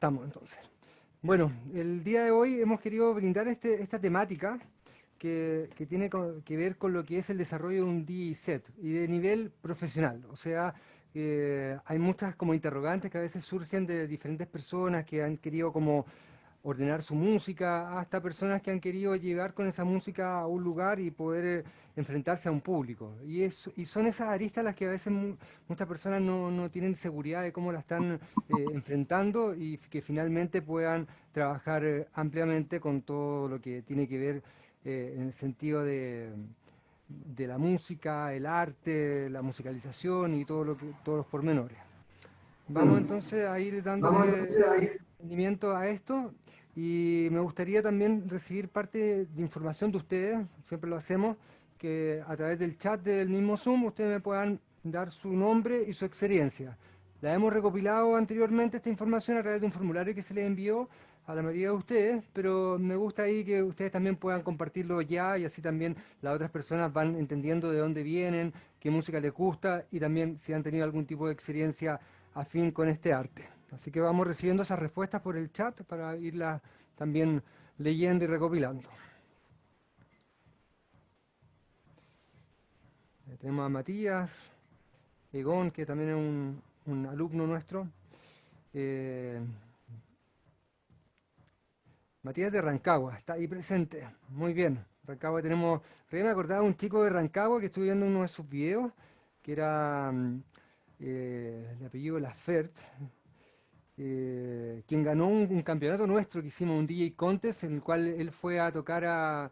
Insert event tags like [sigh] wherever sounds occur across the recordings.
estamos entonces. Bueno, el día de hoy hemos querido brindar este, esta temática que, tiene que ver con lo que es el desarrollo de un DJ set y de nivel profesional. O sea, eh, hay muchas como interrogantes que a veces surgen de diferentes personas que han querido como ordenar su música, hasta personas que han querido llegar con esa música a un lugar y poder eh, enfrentarse a un público. Y, y son esas aristas las que a veces muchas personas no, tienen seguridad de cómo la están eh, enfrentando y que finalmente puedan trabajar eh, ampliamente con todo lo que tiene que ver en el sentido de, de, la música, el arte, la musicalización y todo lo que, todos los pormenores. Vamos mm. entonces a ir dándole rendimiento a esto y me gustaría también recibir parte de información de ustedes, siempre lo hacemos, que a través del chat del mismo Zoom ustedes me puedan dar su nombre y su experiencia. La hemos recopilado anteriormente esta información a través de un formulario que se les envió a la mayoría de ustedes, pero me gusta ahí que ustedes también puedan compartirlo ya y así también las otras personas van entendiendo de dónde vienen, qué música les gusta y también si han tenido algún tipo de experiencia afín con este arte. Así que vamos recibiendo esas respuestas por el chat para irlas también leyendo y recopilando. tenemos a Matías, Egon, que también es un, alumno nuestro. Eh, Matías de Rancagua, está ahí presente. Muy bien. Rancagua tenemos... me acordaba un chico de Rancagua que estuve viendo uno de sus videos, que era mm, eh, de apellido Lafert, eh, quien ganó un, campeonato nuestro que hicimos, un DJ Contest, en el cual él fue a tocar a,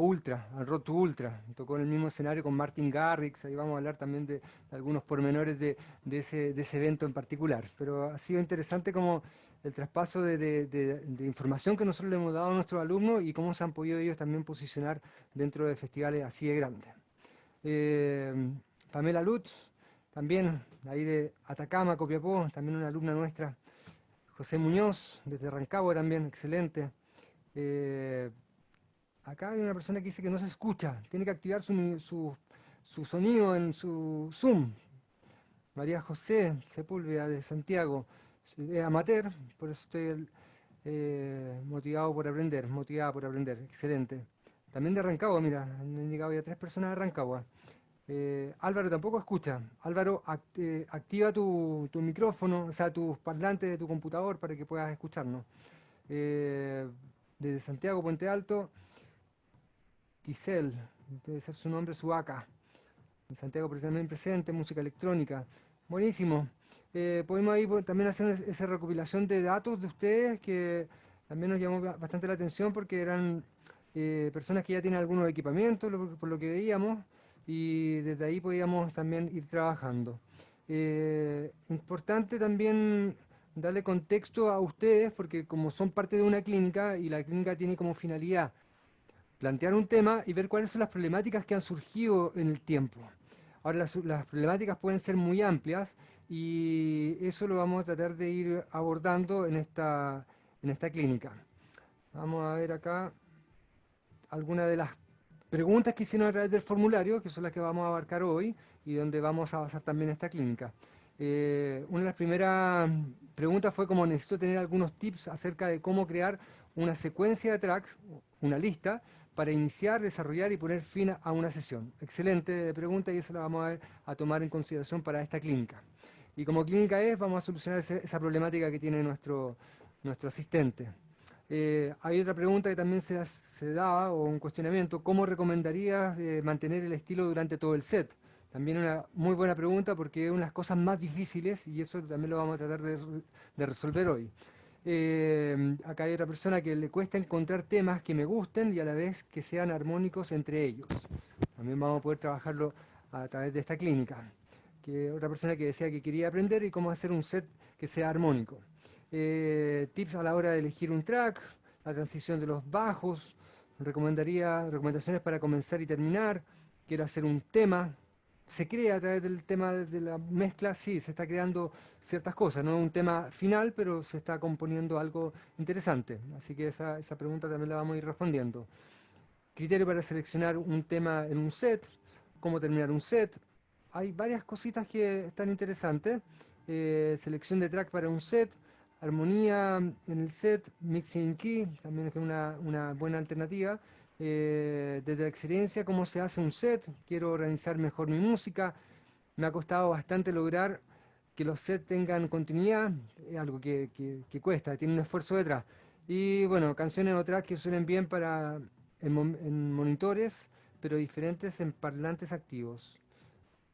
Ultra, a Road to Ultra. Tocó en el mismo escenario con Martin Garrix, ahí vamos a hablar también de, algunos pormenores de, ese, evento en particular. Pero ha sido interesante como el traspaso de, información que nosotros le hemos dado a nuestros alumnos y cómo se han podido ellos también posicionar dentro de festivales así de grandes. Eh, Pamela Lutz, también ahí de Atacama, Copiapó, también una alumna nuestra, José Muñoz, desde Rancagua también, excelente. Eh, acá hay una persona que dice que no se escucha, tiene que activar su, sonido en su Zoom. María José Sepúlveda de Santiago, es amateur, por eso estoy eh, motivado por aprender, motivada por aprender, excelente. También de Rancagua, mira, han llegado ya tres personas de Rancagua. Eh, Álvaro tampoco escucha. Álvaro, eh, activa tu, micrófono, o sea, tus parlantes de tu computador para que puedas escucharnos. Eh, desde Santiago, Puente Alto, Giselle, debe ser su nombre, su acá. En Santiago también presente, música electrónica. Buenísimo. podemos ahí también hacer esa recopilación de datos de ustedes que también nos llamó bastante la atención porque eran personas que ya tienen algunos equipamientos, por lo que veíamos y desde ahí podíamos también ir trabajando. Eh, importante también darle contexto a ustedes, porque como son parte de una clínica, y la clínica tiene como finalidad plantear un tema y ver cuáles son las problemáticas que han surgido en el tiempo. Ahora, las, las problemáticas pueden ser muy amplias, y eso lo vamos a tratar de ir abordando en esta, en esta clínica. Vamos a ver acá algunas de las preguntas que hicieron a través del formulario, que son las que vamos a abarcar hoy y donde vamos a basar también esta clínica. Eh, una de las primeras preguntas fue como necesito tener algunos tips acerca de cómo crear una secuencia de tracks, una lista, para iniciar, desarrollar y poner fin a una sesión. Excelente pregunta y eso la vamos a, tomar en consideración para esta clínica. Y como clínica es, vamos a solucionar esa problemática que tiene nuestro, nuestro asistente. Eh, hay otra pregunta que también se, se, daba, o un cuestionamiento, ¿cómo recomendarías eh, mantener el estilo durante todo el set? También una muy buena pregunta porque es una de las cosas más difíciles y eso también lo vamos a tratar de, resolver hoy. Eh, acá hay otra persona que le cuesta encontrar temas que me gusten y a la vez que sean armónicos entre ellos. También vamos a poder trabajarlo a través de esta clínica. Que otra persona que decía que quería aprender y cómo hacer un set que sea armónico. Eh, tips a la hora de elegir un track, la transición de los bajos, recomendaría recomendaciones para comenzar y terminar, quiero hacer un tema, se crea a través del tema de la mezcla, sí, se está creando ciertas cosas, no un tema final, pero se está componiendo algo interesante, así que esa, esa pregunta también la vamos a ir respondiendo. Criterio para seleccionar un tema en un set, cómo terminar un set, hay varias cositas que están interesantes, eh, selección de track para un set, armonía en el set, mixing key, también es una, buena alternativa. Eh, desde la experiencia, cómo se hace un set, quiero organizar mejor mi música. Me ha costado bastante lograr que los sets tengan continuidad, es algo que, cuesta, tiene un esfuerzo detrás. Y bueno, canciones o tracks que suenen bien para en, monitores, pero diferentes en parlantes activos.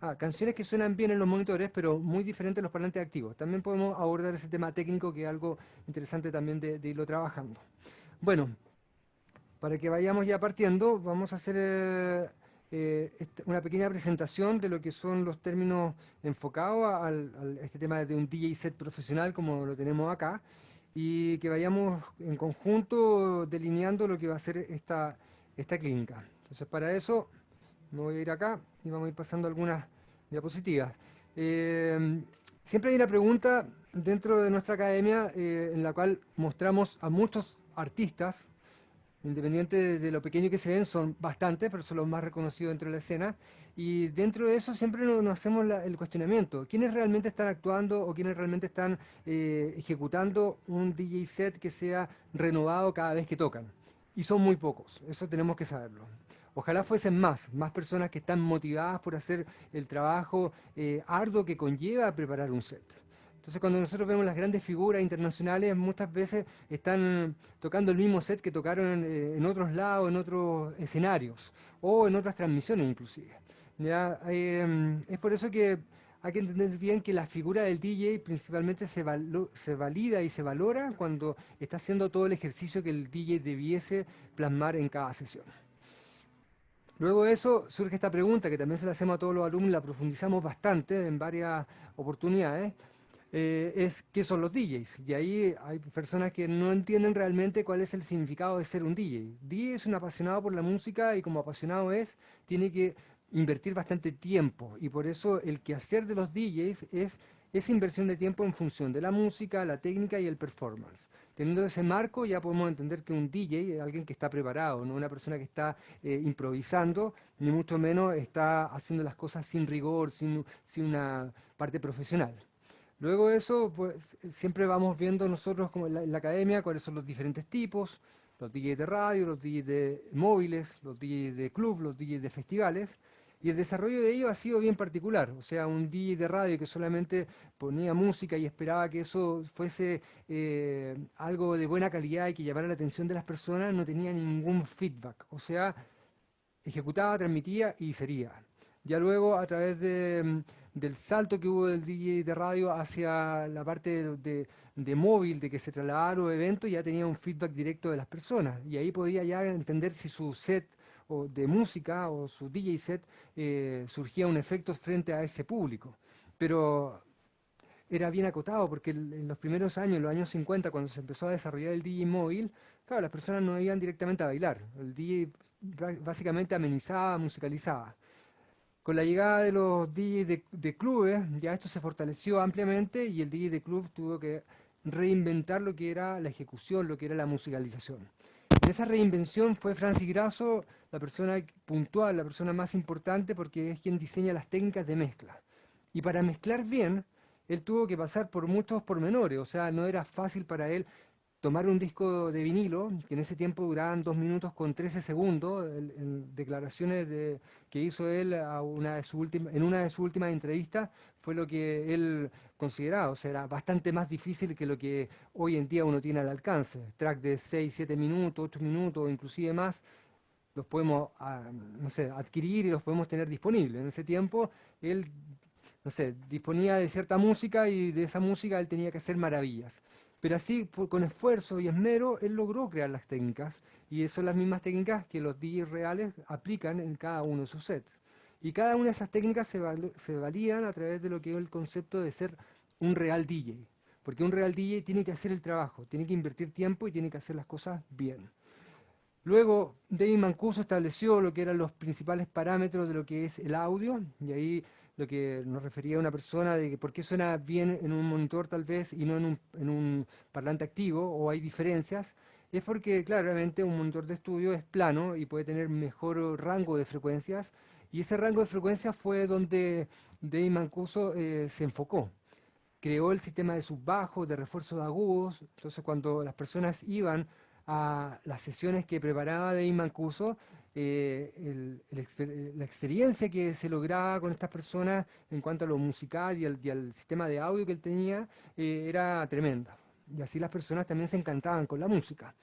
Ah, canciones que suenan bien en los monitores, pero muy diferentes en los parlantes activos. También podemos abordar ese tema técnico, que es algo interesante también de, irlo trabajando. Bueno, para que vayamos ya partiendo, vamos a hacer eh, eh, este, una pequeña presentación de lo que son los términos enfocados a, este tema de un DJ set profesional, como lo tenemos acá, y que vayamos en conjunto delineando lo que va a ser esta, esta clínica. Entonces, para eso me voy a ir acá y vamos a ir pasando algunas diapositivas. Eh, siempre hay una pregunta dentro de nuestra academia eh, en la cual mostramos a muchos artistas, independiente de lo pequeño que se ven, son bastantes, pero son los más reconocidos dentro de la escena, y dentro de eso siempre nos, hacemos el cuestionamiento, ¿quiénes realmente están actuando o quiénes realmente están eh, ejecutando un DJ set que sea renovado cada vez que tocan? Y son muy pocos, eso tenemos que saberlo. Ojalá fuesen más, más personas que están motivadas por hacer el trabajo eh, arduo que conlleva preparar un set. Entonces cuando nosotros vemos las grandes figuras internacionales, muchas veces están tocando el mismo set que tocaron eh, en otros lados, en otros escenarios, o en otras transmisiones inclusive. Em, es por eso que hay que entender bien que la figura del DJ principalmente se, se, valida y se valora cuando está haciendo todo el ejercicio que el DJ debiese plasmar en cada sesión. Luego de eso surge esta pregunta que también se la hacemos a todos los alumnos, la profundizamos bastante en varias oportunidades, eh, es qué son los DJs. Y ahí hay personas que no entienden realmente cuál es el significado de ser un DJ. DJ es un apasionado por la música y como apasionado es, tiene que invertir bastante tiempo. Y por eso el quehacer de los DJs es esa inversión de tiempo en función de la música, la técnica y el performance. Teniendo ese marco ya podemos entender que un DJ es alguien que está preparado, no una persona que está eh, improvisando, ni mucho menos está haciendo las cosas sin rigor, sin, una parte profesional. Luego de eso, pues, siempre vamos viendo nosotros como en la, academia cuáles son los diferentes tipos, los DJs de radio, los DJs de móviles, los DJs de club, los DJs de festivales, y el desarrollo de ellos ha sido bien particular, o sea, un DJ de radio que solamente ponía música y esperaba que eso fuese eh, algo de buena calidad y que llamara la atención de las personas, no tenía ningún feedback, o sea, ejecutaba, transmitía y sería. Ya luego, a través mm, del salto que hubo del DJ de radio hacia la parte de, de móvil, de que se trasladaba a los eventos, ya tenía un feedback directo de las personas, y ahí podía ya entender si su set o de música o su DJ set eh, surgía un efecto frente a ese público. Pero era bien acotado porque en los primeros años, en los años 50, cuando se empezó a desarrollar el DJ móvil, claro, las personas no iban directamente a bailar. El DJ básicamente amenizaba, musicalizaba. Con la llegada de los DJs de, de, clubes, ya esto se fortaleció ampliamente y el DJ de club tuvo que reinventar lo que era la ejecución, lo que era la musicalización. En esa reinvención fue Francis Grasso la persona puntual, la persona más importante porque es quien diseña las técnicas de mezcla. Y para mezclar bien, él tuvo que pasar por muchos pormenores, o sea, no era fácil para él tomar un disco de vinilo, que en ese tiempo duraban dos minutos con 13 segundos, en, declaraciones de, que hizo él a una de su en una de sus últimas entrevistas, fue lo que él consideraba, o sea, era bastante más difícil que lo que hoy en día uno tiene al alcance. Track de 6, 7 minutos, 8 minutos, inclusive más, los podemos ah, no sé, adquirir y los podemos tener disponibles. En ese tiempo él no sé, disponía de cierta música y de esa música él tenía que hacer maravillas. Pero así, con esfuerzo y esmero, él logró crear las técnicas, y son las mismas técnicas que los DJs reales aplican en cada uno de sus sets. Y cada una de esas técnicas se, valían a través de lo que es el concepto de ser un real DJ. Porque un real DJ tiene que hacer el trabajo, tiene que invertir tiempo y tiene que hacer las cosas bien. Luego, David Mancuso estableció lo que eran los principales parámetros de lo que es el audio, y ahí lo que nos refería una persona de que por qué suena bien en un monitor tal vez y no en un, parlante activo, o hay diferencias, es porque claramente un monitor de estudio es plano y puede tener mejor rango de frecuencias, y ese rango de frecuencias fue donde Dave Mancuso eh, se enfocó. creó el sistema de subbajos, de refuerzo de agudos. Entonces, cuando las personas iban a las sesiones que preparaba de Mancuso, eh, la experiencia que se lograba con estas personas en cuanto a lo musical y al, sistema de audio que él tenía eh, era tremenda. Y así las personas también se encantaban con la música.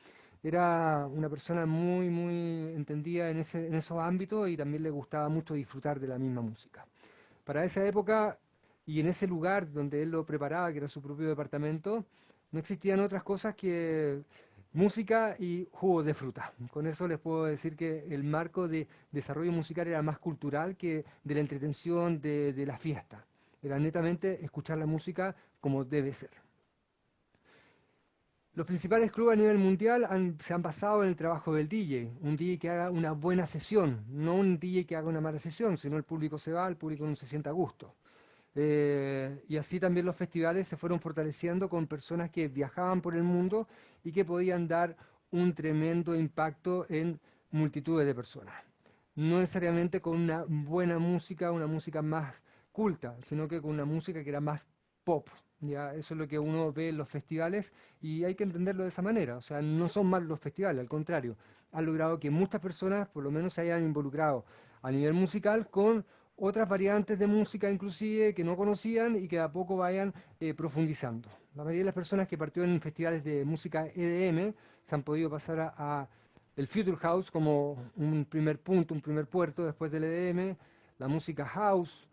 Era una persona muy, muy entendida en, ese, en esos ámbitos y también le gustaba mucho disfrutar de la misma música. Para esa época y en ese lugar donde él lo preparaba, que era su propio departamento, no existían otras cosas que música y jugos de fruta. Con eso les puedo decir que el marco de desarrollo musical era más cultural que de la entretención de, de la fiesta. Era netamente escuchar la música como debe ser. Los principales clubes a nivel mundial se han basado en el trabajo del DJ, un DJ que haga una buena sesión, no un DJ que haga una mala sesión, sino el público se va, el público no se sienta a gusto. Eh, y así también los festivales se fueron fortaleciendo con personas que viajaban por el mundo y que podían dar un tremendo impacto en multitudes de personas. No necesariamente con una buena música, una música más culta, sino que con una música que era más pop, ya, eso es lo que uno ve en los festivales y hay que entenderlo de esa manera. O sea, no son malos los festivales, al contrario. Han logrado que muchas personas por lo menos se hayan involucrado a nivel musical con otras variantes de música inclusive que no conocían y que a poco vayan eh, profundizando. La mayoría de las personas que partieron en festivales de música EDM se han podido pasar a, a el Future House como un primer punto, un primer puerto después del EDM, la música house,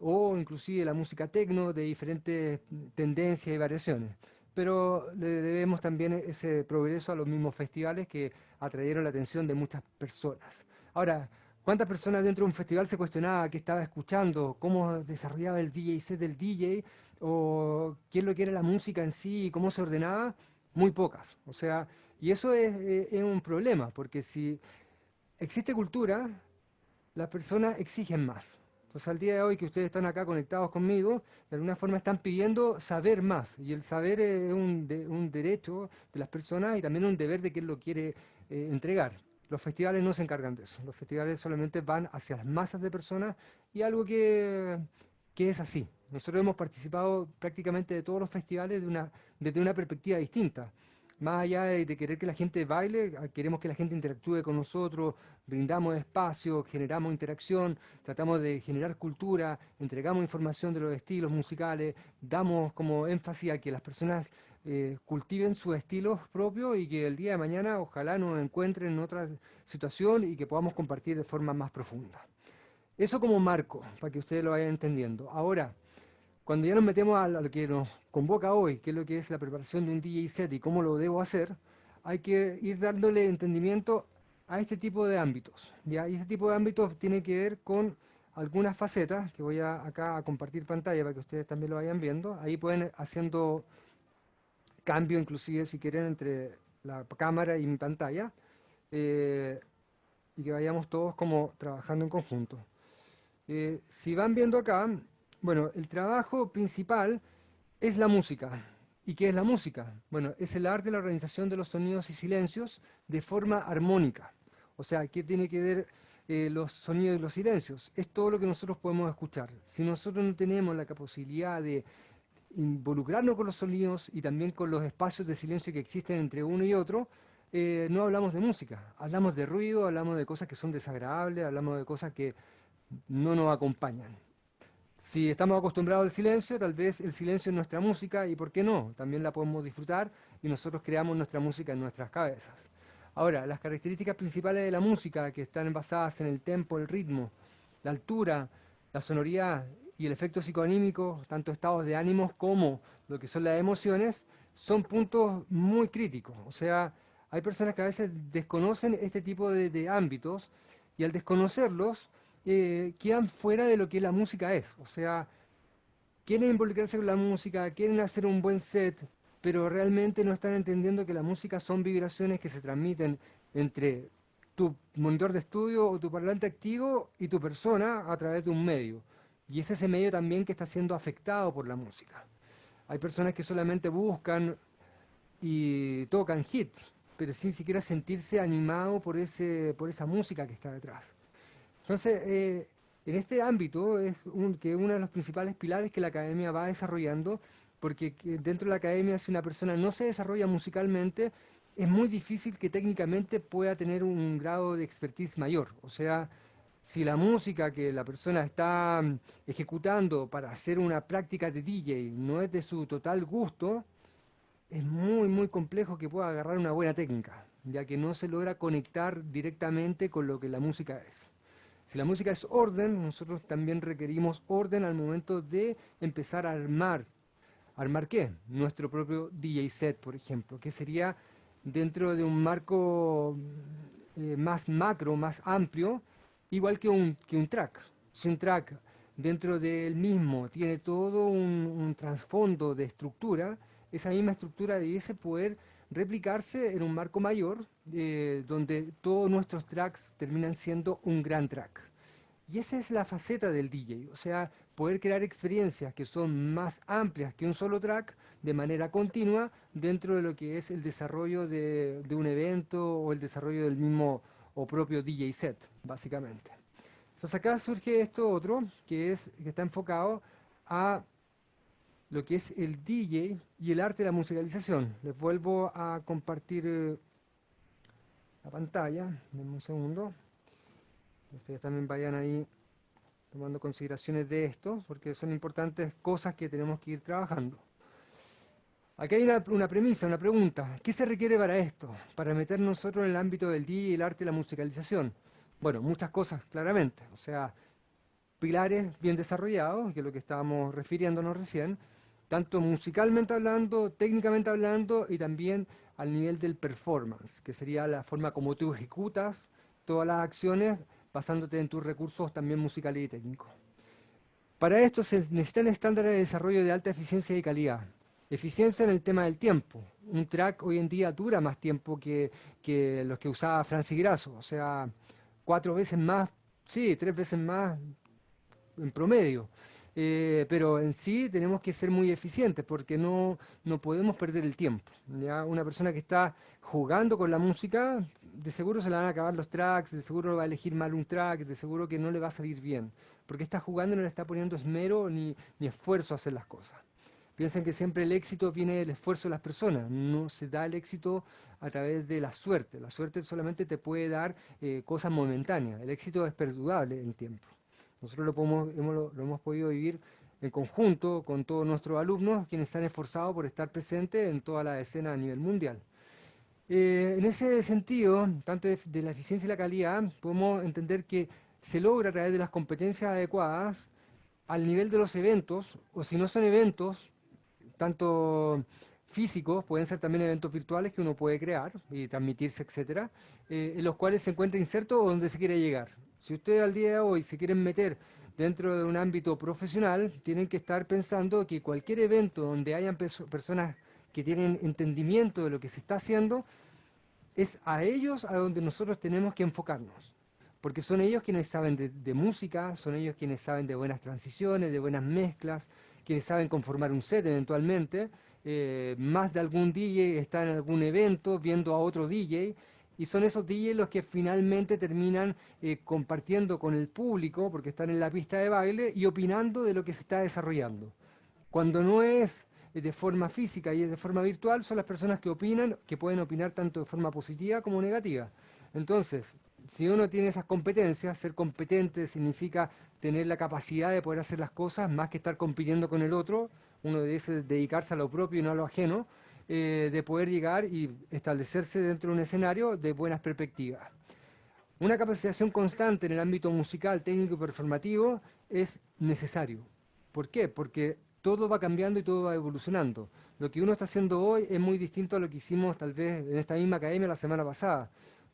o inclusive la música tecno de diferentes tendencias y variaciones. Pero le debemos también ese progreso a los mismos festivales que atrayeron la atención de muchas personas. Ahora, ¿cuántas personas dentro de un festival se cuestionaba qué estaba escuchando, cómo desarrollaba el DJ set del DJ, o qué es lo que era la música en sí y cómo se ordenaba? Muy pocas. O sea, y eso es, es un problema, porque si existe cultura, las personas exigen más. Entonces al día de hoy que ustedes están acá conectados conmigo, de alguna forma están pidiendo saber más. Y el saber es un, derecho de las personas y también un deber de quien lo quiere eh, entregar. Los festivales no se encargan de eso. Los festivales solamente van hacia las masas de personas y algo que, que es así. Nosotros hemos participado prácticamente de todos los festivales de una, desde una perspectiva distinta más allá de, querer que la gente baile, queremos que la gente interactúe con nosotros, brindamos espacio, generamos interacción, tratamos de generar cultura, entregamos información de los estilos musicales, damos como énfasis a que las personas eh, cultiven sus estilos propios y que el día de mañana ojalá nos encuentren en otra situación y que podamos compartir de forma más profunda. Eso como marco, para que ustedes lo vayan entendiendo. Ahora, cuando ya nos metemos a lo que nos convoca hoy, que es lo que es la preparación de un DJ set y cómo lo debo hacer, hay que ir dándole entendimiento a este tipo de ámbitos. ¿ya? Y este tipo de ámbitos tiene que ver con algunas facetas, que voy a, acá a compartir pantalla para que ustedes también lo vayan viendo. Ahí pueden haciendo cambio inclusive si quieren entre la cámara y mi pantalla. Eh, y que vayamos todos como trabajando en conjunto. Eh, si van viendo acá, bueno, el trabajo principal es la música. ¿Y qué es la música? Bueno, es el arte de la organización de los sonidos y silencios de forma armónica. O sea, ¿qué tiene que ver eh, los sonidos y los silencios? Es todo lo que nosotros podemos escuchar. Si nosotros no tenemos la capacidad de involucrarnos con los sonidos y también con los espacios de silencio que existen entre uno y otro, eh, no hablamos de música. Hablamos de ruido, hablamos de cosas que son desagradables, hablamos de cosas que no nos acompañan. Si estamos acostumbrados al silencio, tal vez el silencio es nuestra música y por qué no, también la podemos disfrutar y nosotros creamos nuestra música en nuestras cabezas. Ahora, las características principales de la música que están basadas en el tempo, el ritmo, la altura, la sonoridad y el efecto psicoanímico, tanto estados de ánimos como lo que son las emociones, son puntos muy críticos. O sea, hay personas que a veces desconocen este tipo de ámbitos y al desconocerlos eh, quedan fuera de lo que la música es. O sea, quieren involucrarse con la música, quieren hacer un buen set, pero realmente no están entendiendo que la música son vibraciones que se transmiten entre tu monitor de estudio o tu parlante activo y tu persona a través de un medio. Y es ese medio también que está siendo afectado por la música. Hay personas que solamente buscan y tocan hits, pero sin siquiera sentirse animado por, ese, por esa música que está detrás. Entonces, eh, en este ámbito es que uno de los principales pilares que la academia va desarrollando porque dentro de la academia si una persona no se desarrolla musicalmente, es muy difícil que técnicamente pueda tener un grado de expertise mayor. O sea, si la música que la persona está mm, ejecutando para hacer una práctica de DJ no es de su total gusto, es muy, muy complejo que pueda agarrar una buena técnica, ya que no se logra conectar directamente con lo que la música es. Si la música es orden, nosotros también requerimos orden al momento de empezar a armar. ¿Armar qué? Nuestro propio DJ set, por ejemplo, que sería dentro de un marco eh, más macro, más amplio, igual que un, que un track. Si un track dentro del mismo tiene todo un, trasfondo de estructura, esa misma estructura debiese poder replicarse en un marco mayor, eh, donde todos nuestros tracks terminan siendo un gran track. Y esa es la faceta del DJ, o sea, poder crear experiencias que son más amplias que un solo track de manera continua dentro de lo que es el desarrollo de, un evento o el desarrollo del mismo o propio DJ set, básicamente. Entonces acá surge esto otro, que, es, que está enfocado a lo que es el DJ y el arte de la musicalización. Les vuelvo a compartir eh, la pantalla, denme un segundo. Ustedes también vayan ahí tomando consideraciones de esto, porque son importantes cosas que tenemos que ir trabajando. Aquí hay una, premisa, una pregunta. ¿Qué se requiere para esto? Para meter nosotros en el ámbito del día, el arte y la musicalización. Bueno, muchas cosas, claramente. O sea, pilares bien desarrollados, que es lo que estábamos refiriéndonos recién, tanto musicalmente hablando, técnicamente hablando, y también al nivel del performance, que sería la forma como tú ejecutas todas las acciones basándote en tus recursos también musicales y técnicos. Para esto se necesitan estándares de desarrollo de alta eficiencia y calidad. Eficiencia en el tema del tiempo. Un track hoy en día dura más tiempo que, los que usaba Francis Grasso, o sea, cuatro veces más, sí, tres veces más en promedio. Eh, pero en sí tenemos que ser muy eficientes porque no, no podemos perder el tiempo. ¿ya? Una persona que está jugando con la música, de seguro se le van a acabar los tracks, de seguro va a elegir mal un track, de seguro que no le va a salir bien, porque está jugando y no le está poniendo esmero ni, ni esfuerzo a hacer las cosas. Piensen que siempre el éxito viene del esfuerzo de las personas, no se da el éxito a través de la suerte. La suerte solamente te puede dar eh, cosas momentáneas, el éxito es perdurable en tiempo. Nosotros lo, podemos, hemos, lo, hemos podido vivir en conjunto con todos nuestros alumnos, quienes se han esforzado por estar presentes en toda la escena a nivel mundial. Eh, en ese sentido, tanto de, la eficiencia y la calidad, podemos entender que se logra a través de las competencias adecuadas al nivel de los eventos, o si no son eventos, tanto físicos, pueden ser también eventos virtuales que uno puede crear y transmitirse, etcétera, eh, en los cuales se encuentra inserto o donde se quiere llegar. Si ustedes al día de hoy se quieren meter dentro de un ámbito profesional, tienen que estar pensando que cualquier evento donde hayan personas que tienen entendimiento de lo que se está haciendo, es a ellos a donde nosotros tenemos que enfocarnos. Porque son ellos quienes saben de, música, son ellos quienes saben de buenas transiciones, de buenas mezclas, quienes saben conformar un set eventualmente. Eh, más de algún DJ está en algún evento viendo a otro DJ y son esos DJs los que finalmente terminan eh, compartiendo con el público, porque están en la pista de baile, y opinando de lo que se está desarrollando. Cuando no es eh, de forma física y de forma virtual, son las personas que opinan, que pueden opinar tanto de forma positiva como negativa. Entonces, si uno tiene esas competencias, ser competente significa tener la capacidad de poder hacer las cosas más que estar compitiendo con el otro, uno debe dedicarse a lo propio y no a lo ajeno, eh, de poder llegar y establecerse dentro de un escenario de buenas perspectivas. Una capacitación constante en el ámbito musical, técnico y performativo es necesario. ¿Por qué? Porque todo va cambiando y todo va evolucionando. Lo que uno está haciendo hoy es muy distinto a lo que hicimos tal vez en esta misma academia la semana pasada,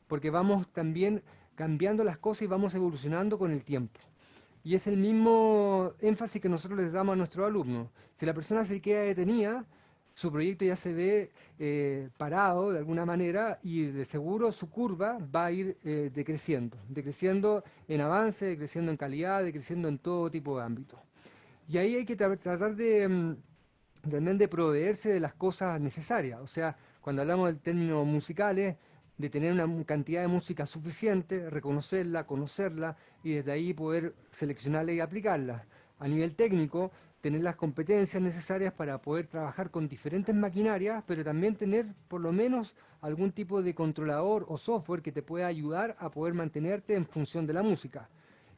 porque vamos también cambiando las cosas y vamos evolucionando con el tiempo. Y es el mismo énfasis que nosotros les damos a nuestros alumnos. Si la persona se queda detenida, su proyecto ya se ve eh, parado de alguna manera y de seguro su curva va a ir eh, decreciendo, decreciendo en avance, decreciendo en calidad, decreciendo en todo tipo de ámbitos. Y ahí hay que tratar de, mm, también de proveerse de las cosas necesarias, o sea, cuando hablamos del término musicales, de tener una cantidad de música suficiente, reconocerla, conocerla y desde ahí poder seleccionarla y aplicarla. A nivel técnico, tener las competencias necesarias para poder trabajar con diferentes maquinarias, pero también tener por lo menos algún tipo de controlador o software que te pueda ayudar a poder mantenerte en función de la música.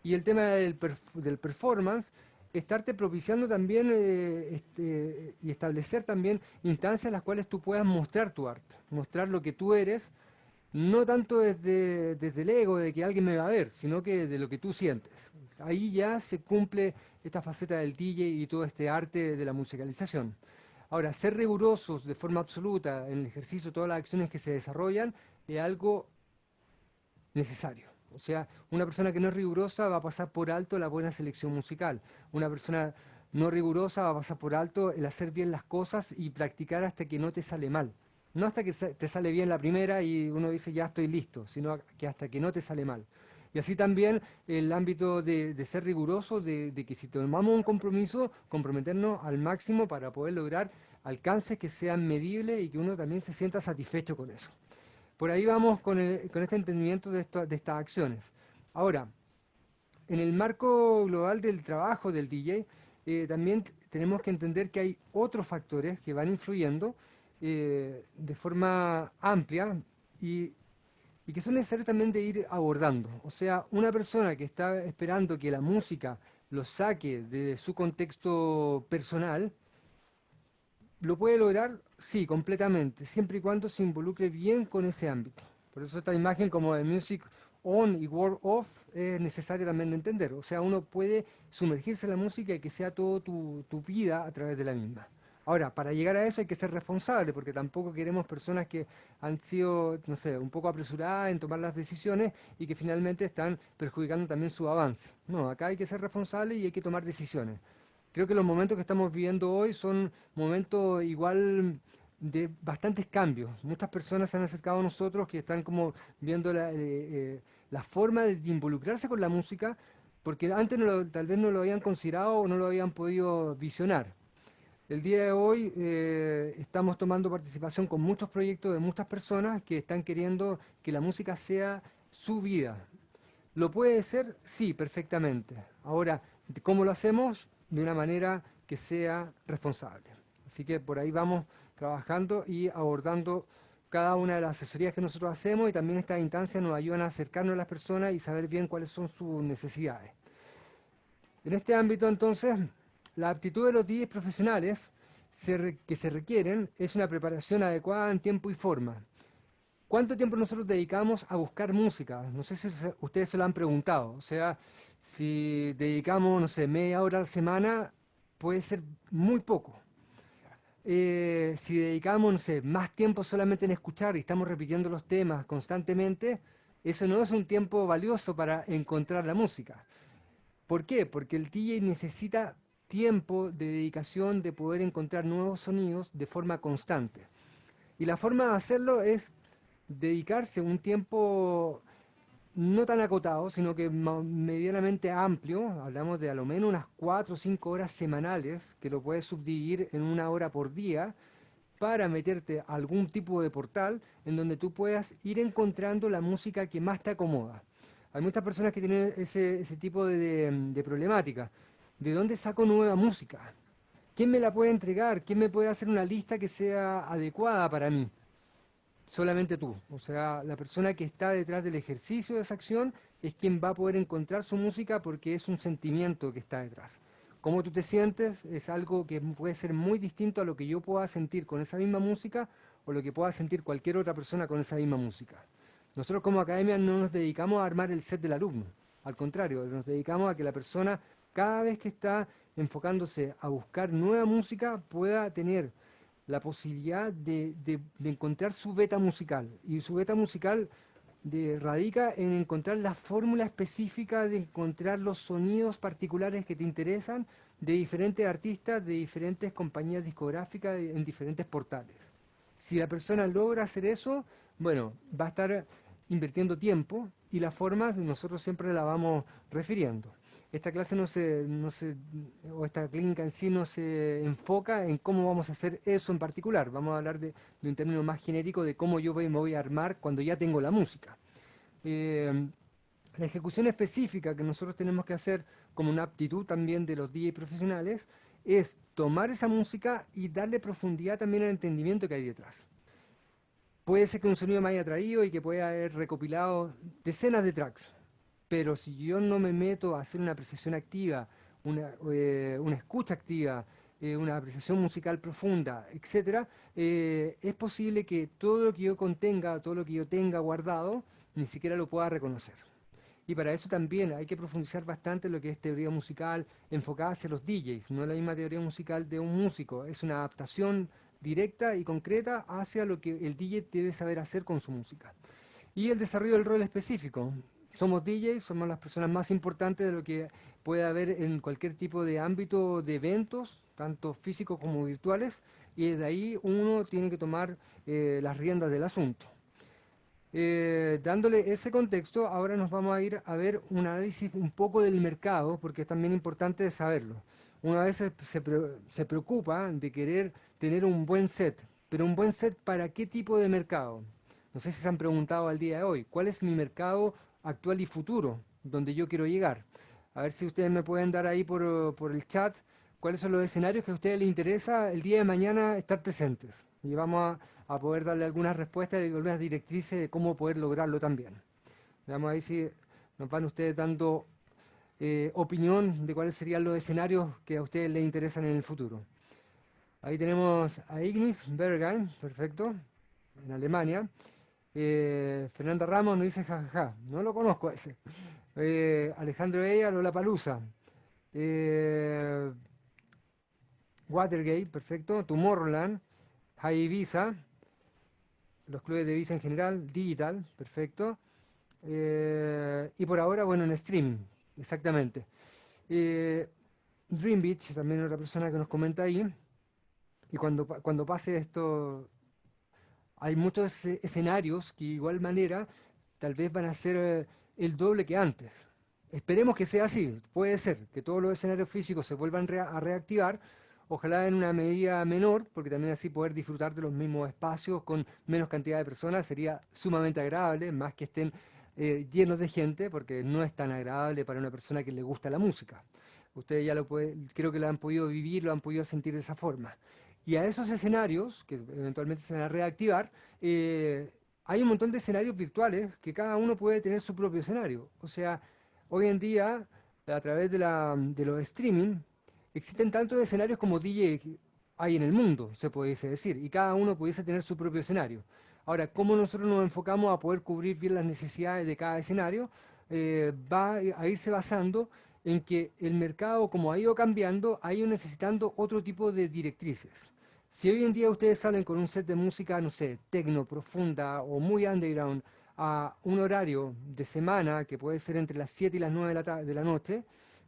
Y el tema del, del performance, estarte propiciando también eh, este, y establecer también instancias en las cuales tú puedas mostrar tu arte, mostrar lo que tú eres, no tanto desde, desde el ego de que alguien me va a ver, sino que de lo que tú sientes. Ahí ya se cumple esta faceta del DJ y todo este arte de la musicalización. Ahora, ser rigurosos de forma absoluta en el ejercicio todas las acciones que se desarrollan es algo necesario. O sea, una persona que no es rigurosa va a pasar por alto la buena selección musical. Una persona no rigurosa va a pasar por alto el hacer bien las cosas y practicar hasta que no te sale mal. No hasta que te sale bien la primera y uno dice ya estoy listo, sino que hasta que no te sale mal. Y así también el ámbito de, ser riguroso, de, que si tomamos un compromiso, comprometernos al máximo para poder lograr alcances que sean medibles y que uno también se sienta satisfecho con eso. Por ahí vamos con, este entendimiento de, estas acciones. Ahora, en el marco global del trabajo del DJ, eh, también tenemos que entender que hay otros factores que van influyendo eh, de forma amplia y que son necesarios también de ir abordando. O sea, una persona que está esperando que la música lo saque de su contexto personal, ¿lo puede lograr? Sí, completamente, siempre y cuando se involucre bien con ese ámbito. Por eso esta imagen como de music on y world off es necesaria también de entender. O sea, uno puede sumergirse en la música y que sea toda tu vida a través de la misma. Ahora, para llegar a eso hay que ser responsable, porque tampoco queremos personas que han sido, no sé, un poco apresuradas en tomar las decisiones y que finalmente están perjudicando también su avance. No, acá hay que ser responsable y hay que tomar decisiones. Creo que los momentos que estamos viviendo hoy son momentos igual de bastantes cambios. Muchas personas se han acercado a nosotros que están como viendo la, eh, eh, forma de involucrarse con la música, porque antes tal vez no lo habían considerado o no lo habían podido visionar. El día de hoy eh, estamos tomando participación con muchos proyectos de muchas personas que están queriendo que la música sea su vida. ¿Lo puede ser? Sí, perfectamente. Ahora, ¿cómo lo hacemos? De una manera que sea responsable. Así que por ahí vamos trabajando y abordando cada una de las asesorías que nosotros hacemos y también estas instancias nos ayudan a acercarnos a las personas y saber bien cuáles son sus necesidades. En este ámbito entonces la aptitud de los DJs profesionales que se requieren es una preparación adecuada en tiempo y forma. ¿Cuánto tiempo nosotros dedicamos a buscar música? No sé si ustedes se lo han preguntado. O sea, si dedicamos, no sé, media hora a la semana, puede ser muy poco. Eh, si dedicamos, no sé, más tiempo solamente en escuchar y estamos repitiendo los temas constantemente, eso no es un tiempo valioso para encontrar la música. ¿Por qué? Porque el DJ necesita tiempo de dedicación de poder encontrar nuevos sonidos de forma constante. Y la forma de hacerlo es dedicarse un tiempo no tan acotado, sino que medianamente amplio, hablamos de a lo menos unas 4 o 5 horas semanales, que lo puedes subdividir en una hora por día, para meterte a algún tipo de portal en donde tú puedas ir encontrando la música que más te acomoda. Hay muchas personas que tienen ese, tipo de, de problemática. ¿De dónde saco nueva música? ¿Quién me la puede entregar? ¿Quién me puede hacer una lista que sea adecuada para mí? Solamente tú. O sea, la persona que está detrás del ejercicio de esa acción es quien va a poder encontrar su música porque es un sentimiento que está detrás. Cómo tú te sientes es algo que puede ser muy distinto a lo que yo pueda sentir con esa misma música o lo que pueda sentir cualquier otra persona con esa misma música. Nosotros como academia no nos dedicamos a armar el set del alumno. Al contrario, nos dedicamos a que la persona cada vez que está enfocándose a buscar nueva música, pueda tener la posibilidad de, encontrar su beta musical. Y su beta musical radica en encontrar la fórmula específica de encontrar los sonidos particulares que te interesan de diferentes artistas, de diferentes compañías discográficas, en diferentes portales. Si la persona logra hacer eso, bueno, va a estar invirtiendo tiempo y la forma nosotros siempre la vamos refiriendo esta clase no se, no se, o esta clínica en sí no se enfoca en cómo vamos a hacer eso en particular. Vamos a hablar de, un término más genérico de cómo yo me voy a armar cuando ya tengo la música. Eh, la ejecución específica que nosotros tenemos que hacer como una aptitud también de los DJ profesionales es tomar esa música y darle profundidad también al entendimiento que hay detrás. Puede ser que un sonido me haya traído y que pueda haber recopilado decenas de tracks, pero si yo no me meto a hacer una apreciación activa, una, eh, escucha activa, eh, una apreciación musical profunda, etc., eh, es posible que todo lo que yo contenga, todo lo que yo tenga guardado, ni siquiera lo pueda reconocer. Y para eso también hay que profundizar bastante lo que es teoría musical enfocada hacia los DJs, no la misma teoría musical de un músico, es una adaptación directa y concreta hacia lo que el DJ debe saber hacer con su música. Y el desarrollo del rol específico. Somos DJs, somos las personas más importantes de lo que puede haber en cualquier tipo de ámbito de eventos, tanto físicos como virtuales, y de ahí uno tiene que tomar eh, las riendas del asunto. Eh, dándole ese contexto, ahora nos vamos a ir a ver un análisis un poco del mercado, porque es también importante saberlo. Una vez se, se preocupa de querer tener un buen set. Pero un buen set para qué tipo de mercado? No sé si se han preguntado al día de hoy. ¿Cuál es mi mercado actual y futuro? Donde yo quiero llegar. A ver si ustedes me pueden dar ahí por, el chat cuáles son los escenarios que a ustedes les interesa el día de mañana estar presentes. Y vamos a, poder darle algunas respuestas y algunas directrices de cómo poder lograrlo también. Veamos ahí si nos van ustedes dando eh, opinión de cuáles serían los escenarios que a ustedes les interesan en el futuro. Ahí tenemos a Ignis Bergheim, perfecto, en Alemania. Eh, Fernanda Ramos nos dice jajaja, no lo conozco ese. Eh, Alejandro Eya, Lola Palusa. Eh, Watergate, perfecto. Tomorrowland, High Ibiza, los clubes de Ibiza en general, Digital, perfecto. y por ahora, bueno, en streaming, exactamente. Dream Beach, también otra persona que nos comenta ahí. Y cuando, cuando pase esto, hay muchos escenarios que de igual manera tal vez van a ser eh, el doble que antes. Esperemos que sea así, puede ser que todos los escenarios físicos se vuelvan a reactivar, ojalá en una medida menor, porque también así poder disfrutar de los mismos espacios con menos cantidad de personas sería sumamente agradable, más que estén eh, llenos de gente, porque no es tan agradable para una persona que le gusta la música. Ustedes ya lo pueden, creo que lo han podido vivir, lo han podido sentir de esa forma. Y a esos escenarios, que eventualmente se van a reactivar, eh, hay un montón de escenarios virtuales que cada uno puede tener su propio escenario. O sea, hoy en día, a través de, los streaming, existen tantos escenarios como DJ hay en el mundo, se pudiese decir, y cada uno pudiese tener su propio escenario. Ahora, cómo nosotros nos enfocamos a poder cubrir bien las necesidades de cada escenario, eh, va a irse basando en que el mercado, como ha ido cambiando, ha ido necesitando otro tipo de directrices. Si hoy en día ustedes salen con un set de música, no sé, tecno, profunda o muy underground, a un horario de semana, que puede ser entre las 7 y las 9 de la, de la noche,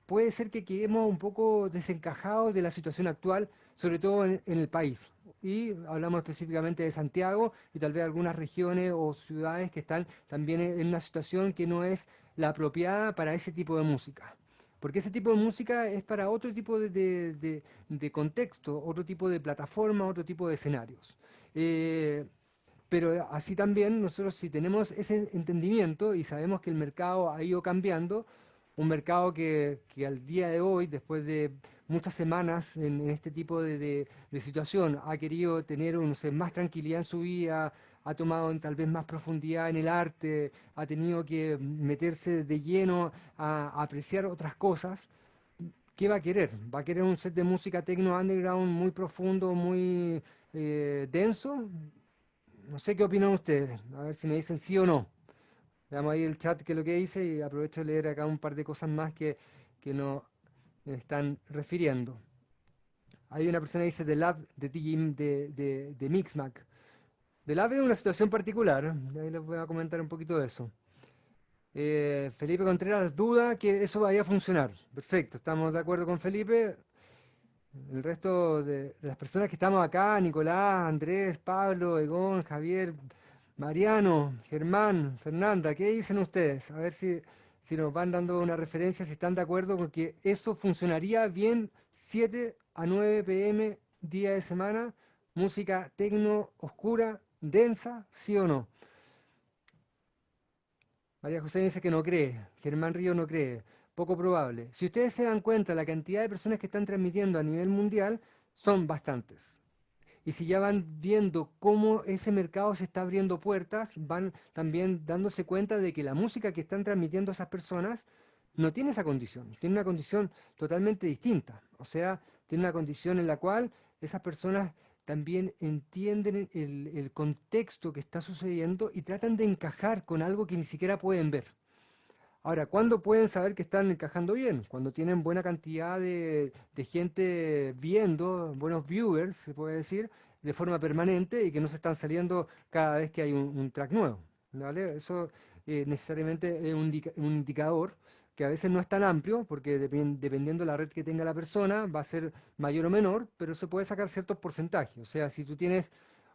puede ser que quedemos un poco desencajados de la situación actual, sobre todo en, el país. Y hablamos específicamente de Santiago y tal vez algunas regiones o ciudades que están también en una situación que no es la apropiada para ese tipo de música. Porque ese tipo de música es para otro tipo de, contexto, otro tipo de plataforma, otro tipo de escenarios. Eh, pero así también nosotros si tenemos ese entendimiento y sabemos que el mercado ha ido cambiando, un mercado que, al día de hoy, después de muchas semanas en, este tipo de, situación, ha querido tener más tranquilidad en su vida, ha tomado tal vez más profundidad en el arte, ha tenido que meterse de lleno a, apreciar otras cosas, ¿qué va a querer? ¿Va a querer un set de música techno underground muy profundo, muy eh, denso? No sé qué opinan ustedes, a ver si me dicen sí o no. Veamos ahí el chat que es lo que dice y aprovecho de leer acá un par de cosas más que, que nos están refiriendo. Hay una persona que dice de Lab de, de, de, de Mixmac. Del AVE es una situación particular, ahí les voy a comentar un poquito de eso. Eh, Felipe Contreras duda que eso vaya a funcionar. Perfecto, estamos de acuerdo con Felipe. El resto de, las personas que estamos acá, Nicolás, Andrés, Pablo, Egón, Javier, Mariano, Germán, Fernanda, ¿qué dicen ustedes? A ver si, si nos van dando una referencia, si están de acuerdo con que eso funcionaría bien 7 a 9 pm, día de semana, música tecno oscura, densa, sí o no. María José dice que no cree, Germán Río no cree. poco probable. Si ustedes se dan cuenta, la cantidad de personas que están transmitiendo a nivel mundial son bastantes. Y si ya van viendo cómo ese mercado se está abriendo puertas, van también dándose cuenta de que la música que están transmitiendo esas personas no tiene esa condición, tiene una condición totalmente distinta. O sea, tiene una condición en la cual esas personas también entienden el, contexto que está sucediendo y tratan de encajar con algo que ni siquiera pueden ver. Ahora, ¿cuándo pueden saber que están encajando bien? Cuando tienen buena cantidad de, gente viendo, buenos viewers, se puede decir, de forma permanente y que no se están saliendo cada vez que hay un, track nuevo. ¿vale? Eso eh, necesariamente es un, un indicador que a veces no es tan amplio, porque dependiendo de la red que tenga la persona, va a ser mayor o menor, pero se puede sacar ciertos porcentajes. O sea, si tú tienes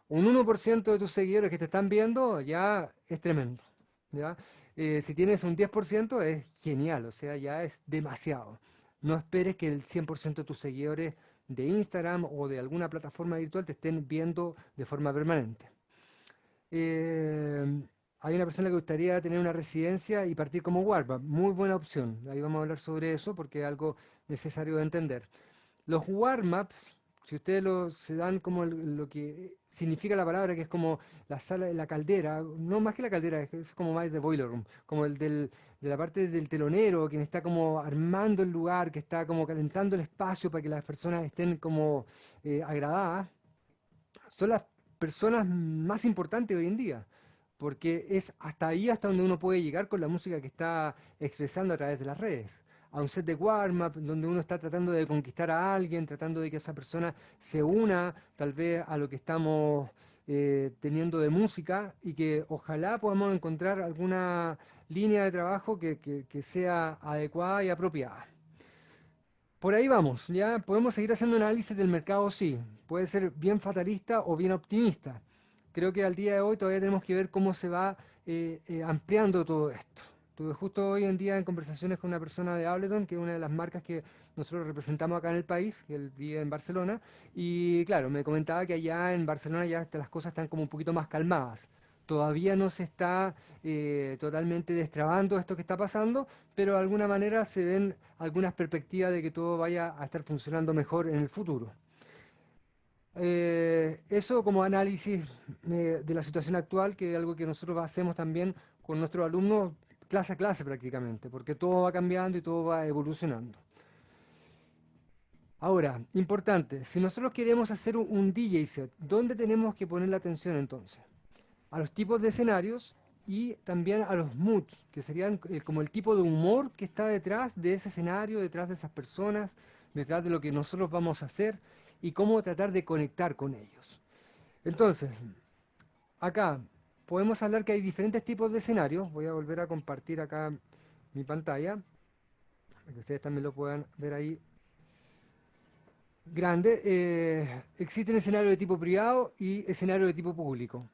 un 1% de tus seguidores que te están viendo, ya es tremendo. ¿ya? Eh, si tienes un 10% es genial, o sea, ya es demasiado. No esperes que el 100% de tus seguidores de Instagram o de alguna plataforma virtual te estén viendo de forma permanente. Eh, hay una persona que gustaría tener una residencia y partir como warm Muy buena opción. Ahí vamos a hablar sobre eso porque es algo necesario de entender. Los warm-ups, si ustedes lo, se dan como lo que significa la palabra, que es como la sala de la caldera, no más que la caldera, es, como más de boiler room, como el del, de la parte del telonero, quien está como armando el lugar, que está como calentando el espacio para que las personas estén como eh, agradadas, son las personas más importantes hoy en día porque es hasta ahí hasta donde uno puede llegar con la música que está expresando a través de las redes. A un set de warm-up donde uno está tratando de conquistar a alguien, tratando de que esa persona se una tal vez a lo que estamos eh, teniendo de música y que ojalá podamos encontrar alguna línea de trabajo que, que sea adecuada y apropiada. Por ahí vamos, ya podemos seguir haciendo análisis del mercado, sí. Puede ser bien fatalista o bien optimista creo que al día de hoy todavía tenemos que ver cómo se va eh, eh, ampliando todo esto. Tuve justo hoy en día en conversaciones con una persona de Ableton, que es una de las marcas que nosotros representamos acá en el país, que él vive en Barcelona, y claro, me comentaba que allá en Barcelona ya las cosas están como un poquito más calmadas. Todavía no se está eh, totalmente destrabando esto que está pasando, pero de alguna manera se ven algunas perspectivas de que todo vaya a estar funcionando mejor en el futuro. Eh, eso como análisis de la situación actual, que es algo que nosotros hacemos también con nuestros alumnos clase a clase prácticamente, porque todo va cambiando y todo va evolucionando. Ahora, importante, si nosotros queremos hacer un, DJ set, ¿dónde tenemos que poner la atención entonces? A los tipos de escenarios y también a los moods, que serían como el tipo de humor que está detrás de ese escenario, detrás de esas personas, detrás de lo que nosotros vamos a hacer y cómo tratar de conectar con ellos. Entonces, acá podemos hablar que hay diferentes tipos de escenarios. Voy a volver a compartir acá mi pantalla, para que ustedes también lo puedan ver ahí grande. Eh, existen escenarios de tipo privado y escenarios de tipo público.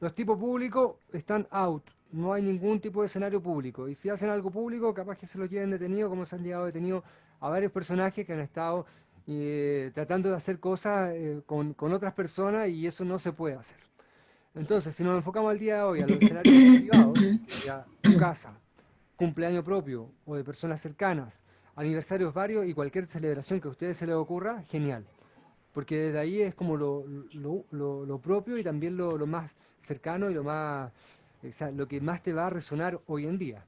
Los tipos públicos están out, no hay ningún tipo de escenario público. Y si hacen algo público, capaz que se lo lleven detenido, como se han llegado detenido a varios personajes que han estado eh, tratando de hacer cosas eh, con, otras personas y eso no se puede hacer. Entonces, si nos enfocamos al día de hoy a los escenarios privados, ya tu casa, cumpleaños propio o de personas cercanas, aniversarios varios y cualquier celebración que a ustedes se les ocurra, genial. Porque desde ahí es como lo, propio y también lo, más cercano y lo, más, lo que más te va a resonar hoy en día.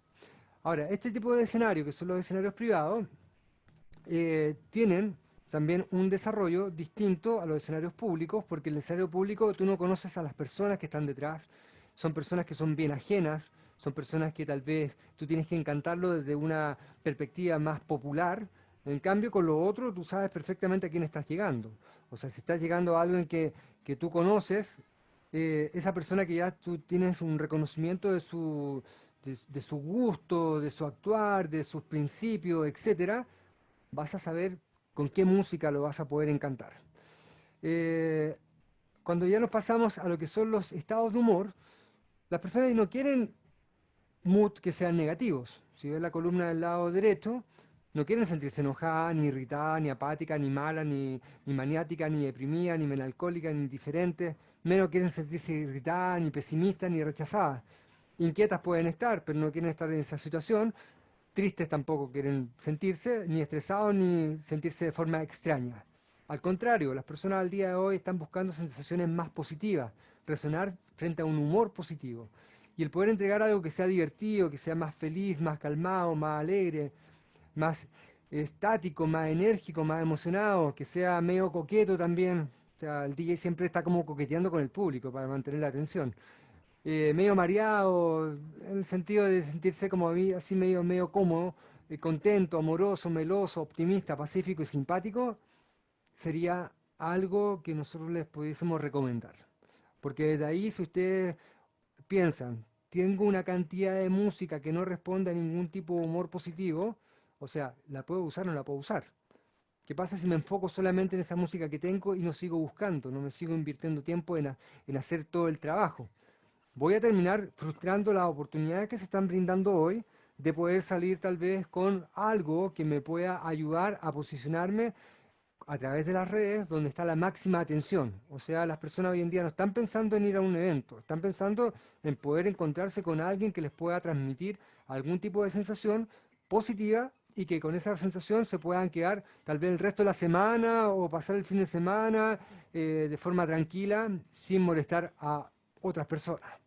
Ahora, este tipo de escenarios, que son los escenarios privados, eh, tienen también un desarrollo distinto a los escenarios públicos, porque el escenario público tú no conoces a las personas que están detrás, son personas que son bien ajenas, son personas que tal vez tú tienes que encantarlo desde una perspectiva más popular, en cambio con lo otro tú sabes perfectamente a quién estás llegando. O sea, si estás llegando a alguien que, que tú conoces, eh, esa persona que ya tú tienes un reconocimiento de su, de su gusto, de su actuar, de sus principios, etcétera, vas a saber con qué música lo vas a poder encantar. Eh, cuando ya nos pasamos a lo que son los estados de humor, las personas no quieren mood que sean negativos. Si ves la columna del lado derecho, no quieren sentirse enojada, ni irritada, ni apática, ni mala, ni, ni maniática, ni deprimida, ni melancólica, ni indiferente. Menos quieren sentirse irritada, ni pesimista, ni rechazada. Inquietas pueden estar, pero no quieren estar en esa situación tristes tampoco quieren sentirse, ni estresados, ni sentirse de forma extraña. Al contrario, las personas al día de hoy están buscando sensaciones más positivas, resonar frente a un humor positivo. Y el poder entregar algo que sea divertido, que sea más feliz, más calmado, más alegre, más estático, más enérgico, más emocionado, que sea medio coqueto también. O sea, el DJ siempre está como coqueteando con el público para mantener la atención. Eh, medio mareado, en el sentido de sentirse como así medio, medio cómodo, eh, contento, amoroso, meloso, optimista, pacífico y simpático, sería algo que nosotros les pudiésemos recomendar. Porque desde ahí, si ustedes piensan, tengo una cantidad de música que no responde a ningún tipo de humor positivo, o sea, ¿la puedo usar o no la puedo usar? ¿Qué pasa si me enfoco solamente en esa música que tengo y no sigo buscando, no me sigo invirtiendo tiempo en, en hacer todo el trabajo? Voy a terminar frustrando las oportunidades que se están brindando hoy de poder salir tal vez con algo que me pueda ayudar a posicionarme a través de las redes donde está la máxima atención. O sea, las personas hoy en día no están pensando en ir a un evento, están pensando en poder encontrarse con alguien que les pueda transmitir algún tipo de sensación positiva y que con esa sensación se puedan quedar tal vez el resto de la semana o pasar el fin de semana eh, de forma tranquila sin molestar a otras personas.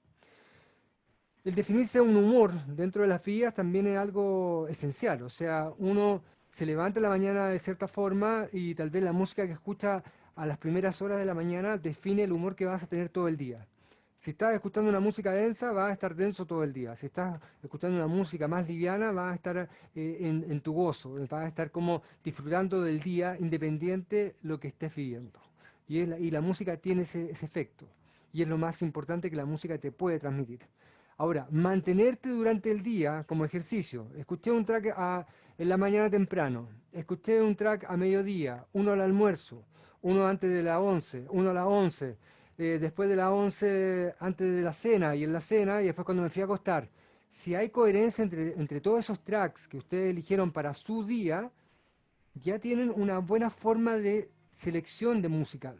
El definirse un humor dentro de las vías también es algo esencial, o sea, uno se levanta en la mañana de cierta forma y tal vez la música que escucha a las primeras horas de la mañana define el humor que vas a tener todo el día. Si estás escuchando una música densa, vas a estar denso todo el día. Si estás escuchando una música más liviana, vas a estar eh, en, tu gozo, vas a estar como disfrutando del día independiente lo que estés viviendo. Y, la música tiene ese efecto. Y es lo más importante que la música te puede transmitir. Ahora, mantenerte durante el día como ejercicio. Escuché un track en la mañana temprano, escuché un track a mediodía, uno al almuerzo, uno antes de las 11, uno a las 11, eh, después de las 11 antes de la cena y en la cena y después cuando me fui a acostar. Si hay coherencia entre, entre todos esos tracks que ustedes eligieron para su día, ya tienen una buena forma de selección de musical.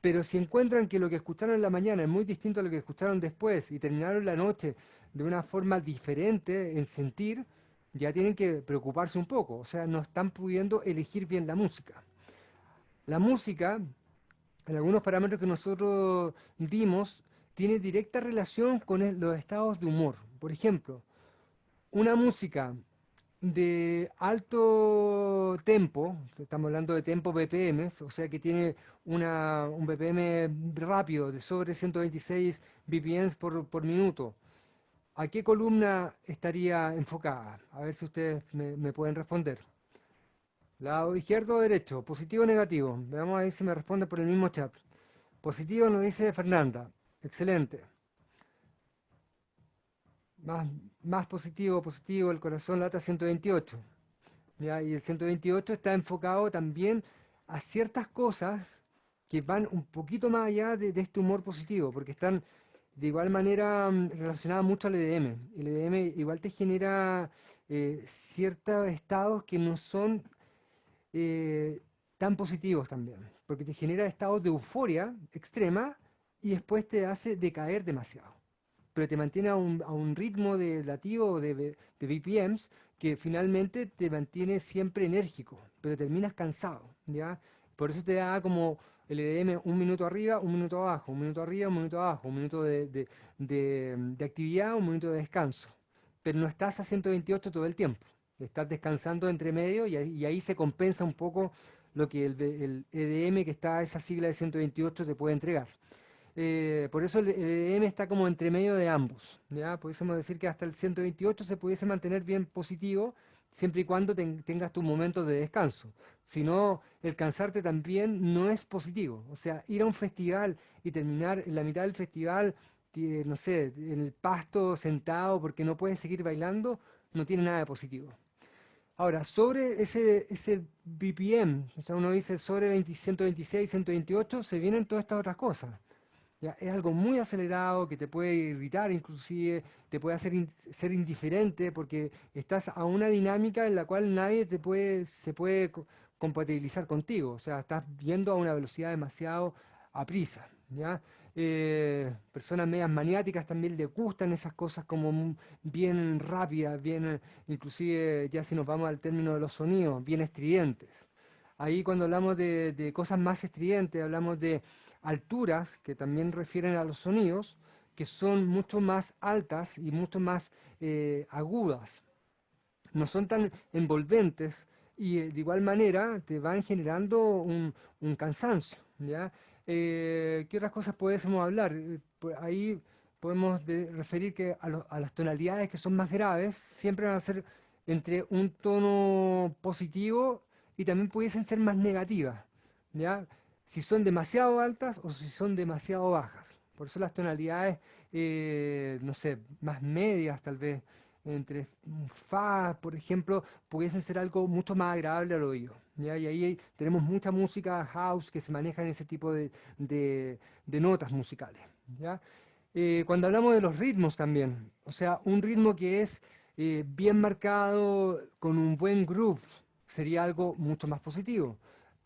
Pero si encuentran que lo que escucharon en la mañana es muy distinto a lo que escucharon después y terminaron la noche de una forma diferente en sentir, ya tienen que preocuparse un poco. O sea, no están pudiendo elegir bien la música. La música, en algunos parámetros que nosotros dimos, tiene directa relación con los estados de humor. Por ejemplo, una música de alto tempo, estamos hablando de tempo BPM, o sea que tiene un BPM rápido de sobre 126 BPM por, por, minuto, ¿a qué columna estaría enfocada? A ver si ustedes me, pueden responder. Lado izquierdo o derecho, positivo o negativo. Veamos ahí si me responden por el mismo chat. Positivo nos dice Fernanda. Excelente. Más positivo, positivo, el corazón lata 128. ¿ya? Y el 128 está enfocado también a ciertas cosas que van un poquito más allá de, este humor positivo, porque están de igual manera mm, relacionadas mucho al EDM. El EDM igual te genera eh, ciertos estados que no son eh, tan positivos también, porque te genera estados de euforia extrema y después te hace decaer demasiado pero te mantiene a un, ritmo de latido de, de BPMs que finalmente te mantiene siempre enérgico, pero terminas cansado, ¿ya? Por eso te da como el EDM un minuto arriba, un minuto abajo, un minuto arriba, un minuto abajo, un minuto de, actividad, un minuto de descanso. Pero no estás a 128 todo el tiempo, estás descansando entre medio y, ahí se compensa un poco lo que el, el EDM que está a esa sigla de 128 te puede entregar. Eh, por eso el, EDM está como entre medio de ambos. ¿ya? Pudiésemos decir que hasta el 128 se pudiese mantener bien positivo, siempre y cuando tengas tus momentos de descanso. Si no, el cansarte también no es positivo. O sea, ir a un festival y terminar en la mitad del festival, no sé, en el pasto sentado porque no puedes seguir bailando, no tiene nada de positivo. Ahora, sobre ese, ese BPM, o sea, uno dice sobre 126, 128, se vienen todas estas otras cosas. Es algo muy acelerado que te puede irritar inclusive, te puede hacer ser indiferente porque estás a una dinámica en la cual nadie te puede, se puede compatibilizar contigo. O sea, estás viendo a una velocidad demasiado aprisa. ¿ya? eh, personas medias maniáticas también le gustan esas cosas como bien rápidas, bien, inclusive ya si nos vamos al término de los sonidos, bien estridentes. Ahí cuando hablamos de, cosas más estridentes, hablamos de alturas que también refieren a los sonidos, que son mucho más altas y mucho más eh, agudas. No son tan envolventes y eh, de igual manera te van generando un, cansancio. ¿ya? Eh, ¿Qué otras cosas podemos hablar? Pues ahí podemos referir que a, las tonalidades que son más graves siempre van a ser entre un tono positivo y también pudiesen ser más negativas. Si son demasiado altas o si son demasiado bajas. Por eso las tonalidades, eh, no sé, más medias tal vez, entre Fa, por ejemplo, pudiesen ser algo mucho más agradable al oído. Y ahí tenemos mucha música house que se maneja en ese tipo de, notas musicales. Eh, cuando hablamos de los ritmos también, o sea, un ritmo que es eh, bien marcado, con un buen groove, sería algo mucho más positivo.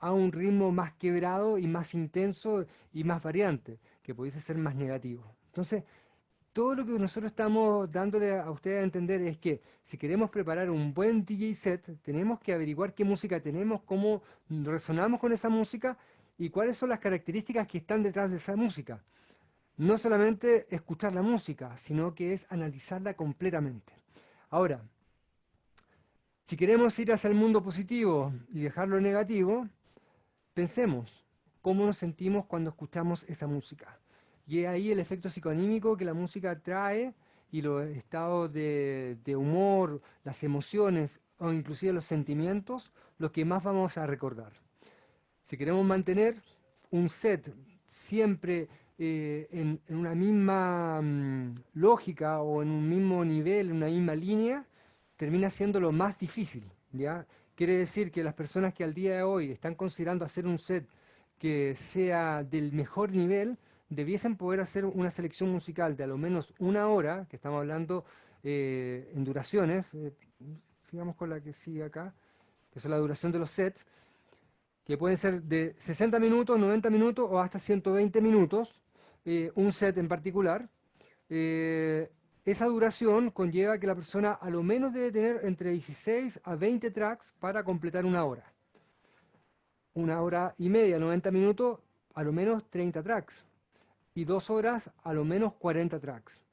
A un ritmo más quebrado y más intenso y más variante, que pudiese ser más negativo. Entonces, todo lo que nosotros estamos dándole a ustedes a entender es que si queremos preparar un buen DJ set, tenemos que averiguar qué música tenemos, cómo resonamos con esa música y cuáles son las características que están detrás de esa música. No solamente escuchar la música, sino que es analizarla completamente. Ahora, si queremos ir hacia el mundo positivo y dejarlo negativo, pensemos cómo nos sentimos cuando escuchamos esa música. Y es ahí el efecto psicoanímico que la música trae y los estados de, humor, las emociones o inclusive los sentimientos, los que más vamos a recordar. Si queremos mantener un set siempre eh, en, una misma mm, lógica o en un mismo nivel, en una misma línea, termina siendo lo más difícil. ¿ya? Quiere decir que las personas que al día de hoy están considerando hacer un set que sea del mejor nivel, debiesen poder hacer una selección musical de a lo menos una hora, que estamos hablando eh, en duraciones, eh, sigamos con la que sigue acá, que es la duración de los sets, que pueden ser de 60 minutos, 90 minutos o hasta 120 minutos, eh, un set en particular. Esa duración conlleva que la persona a lo menos debe tener entre 16 a 20 tracks para completar una hora. Una hora y media, 90 minutos, a lo menos 30 tracks y dos horas a lo menos 40 tracks.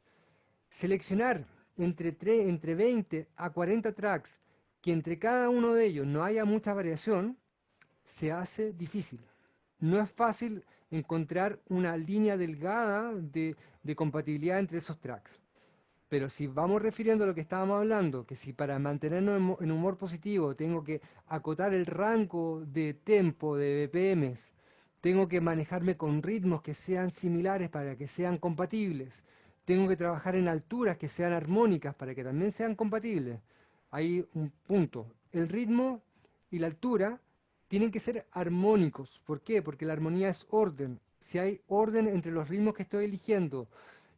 Seleccionar entre, entre 20 a 40 tracks que entre cada uno de ellos no haya mucha variación, se hace difícil. No es fácil encontrar una línea delgada de, de, compatibilidad entre esos tracks. Pero si vamos refiriendo a lo que estábamos hablando, que si para mantenernos en humor positivo tengo que acotar el rango de tempo de BPMs tengo que manejarme con ritmos que sean similares para que sean compatibles. Tengo que trabajar en alturas que sean armónicas para que también sean compatibles. Hay un punto. El ritmo y la altura tienen que ser armónicos. ¿Por qué? Porque la armonía es orden. Si hay orden entre los ritmos que estoy eligiendo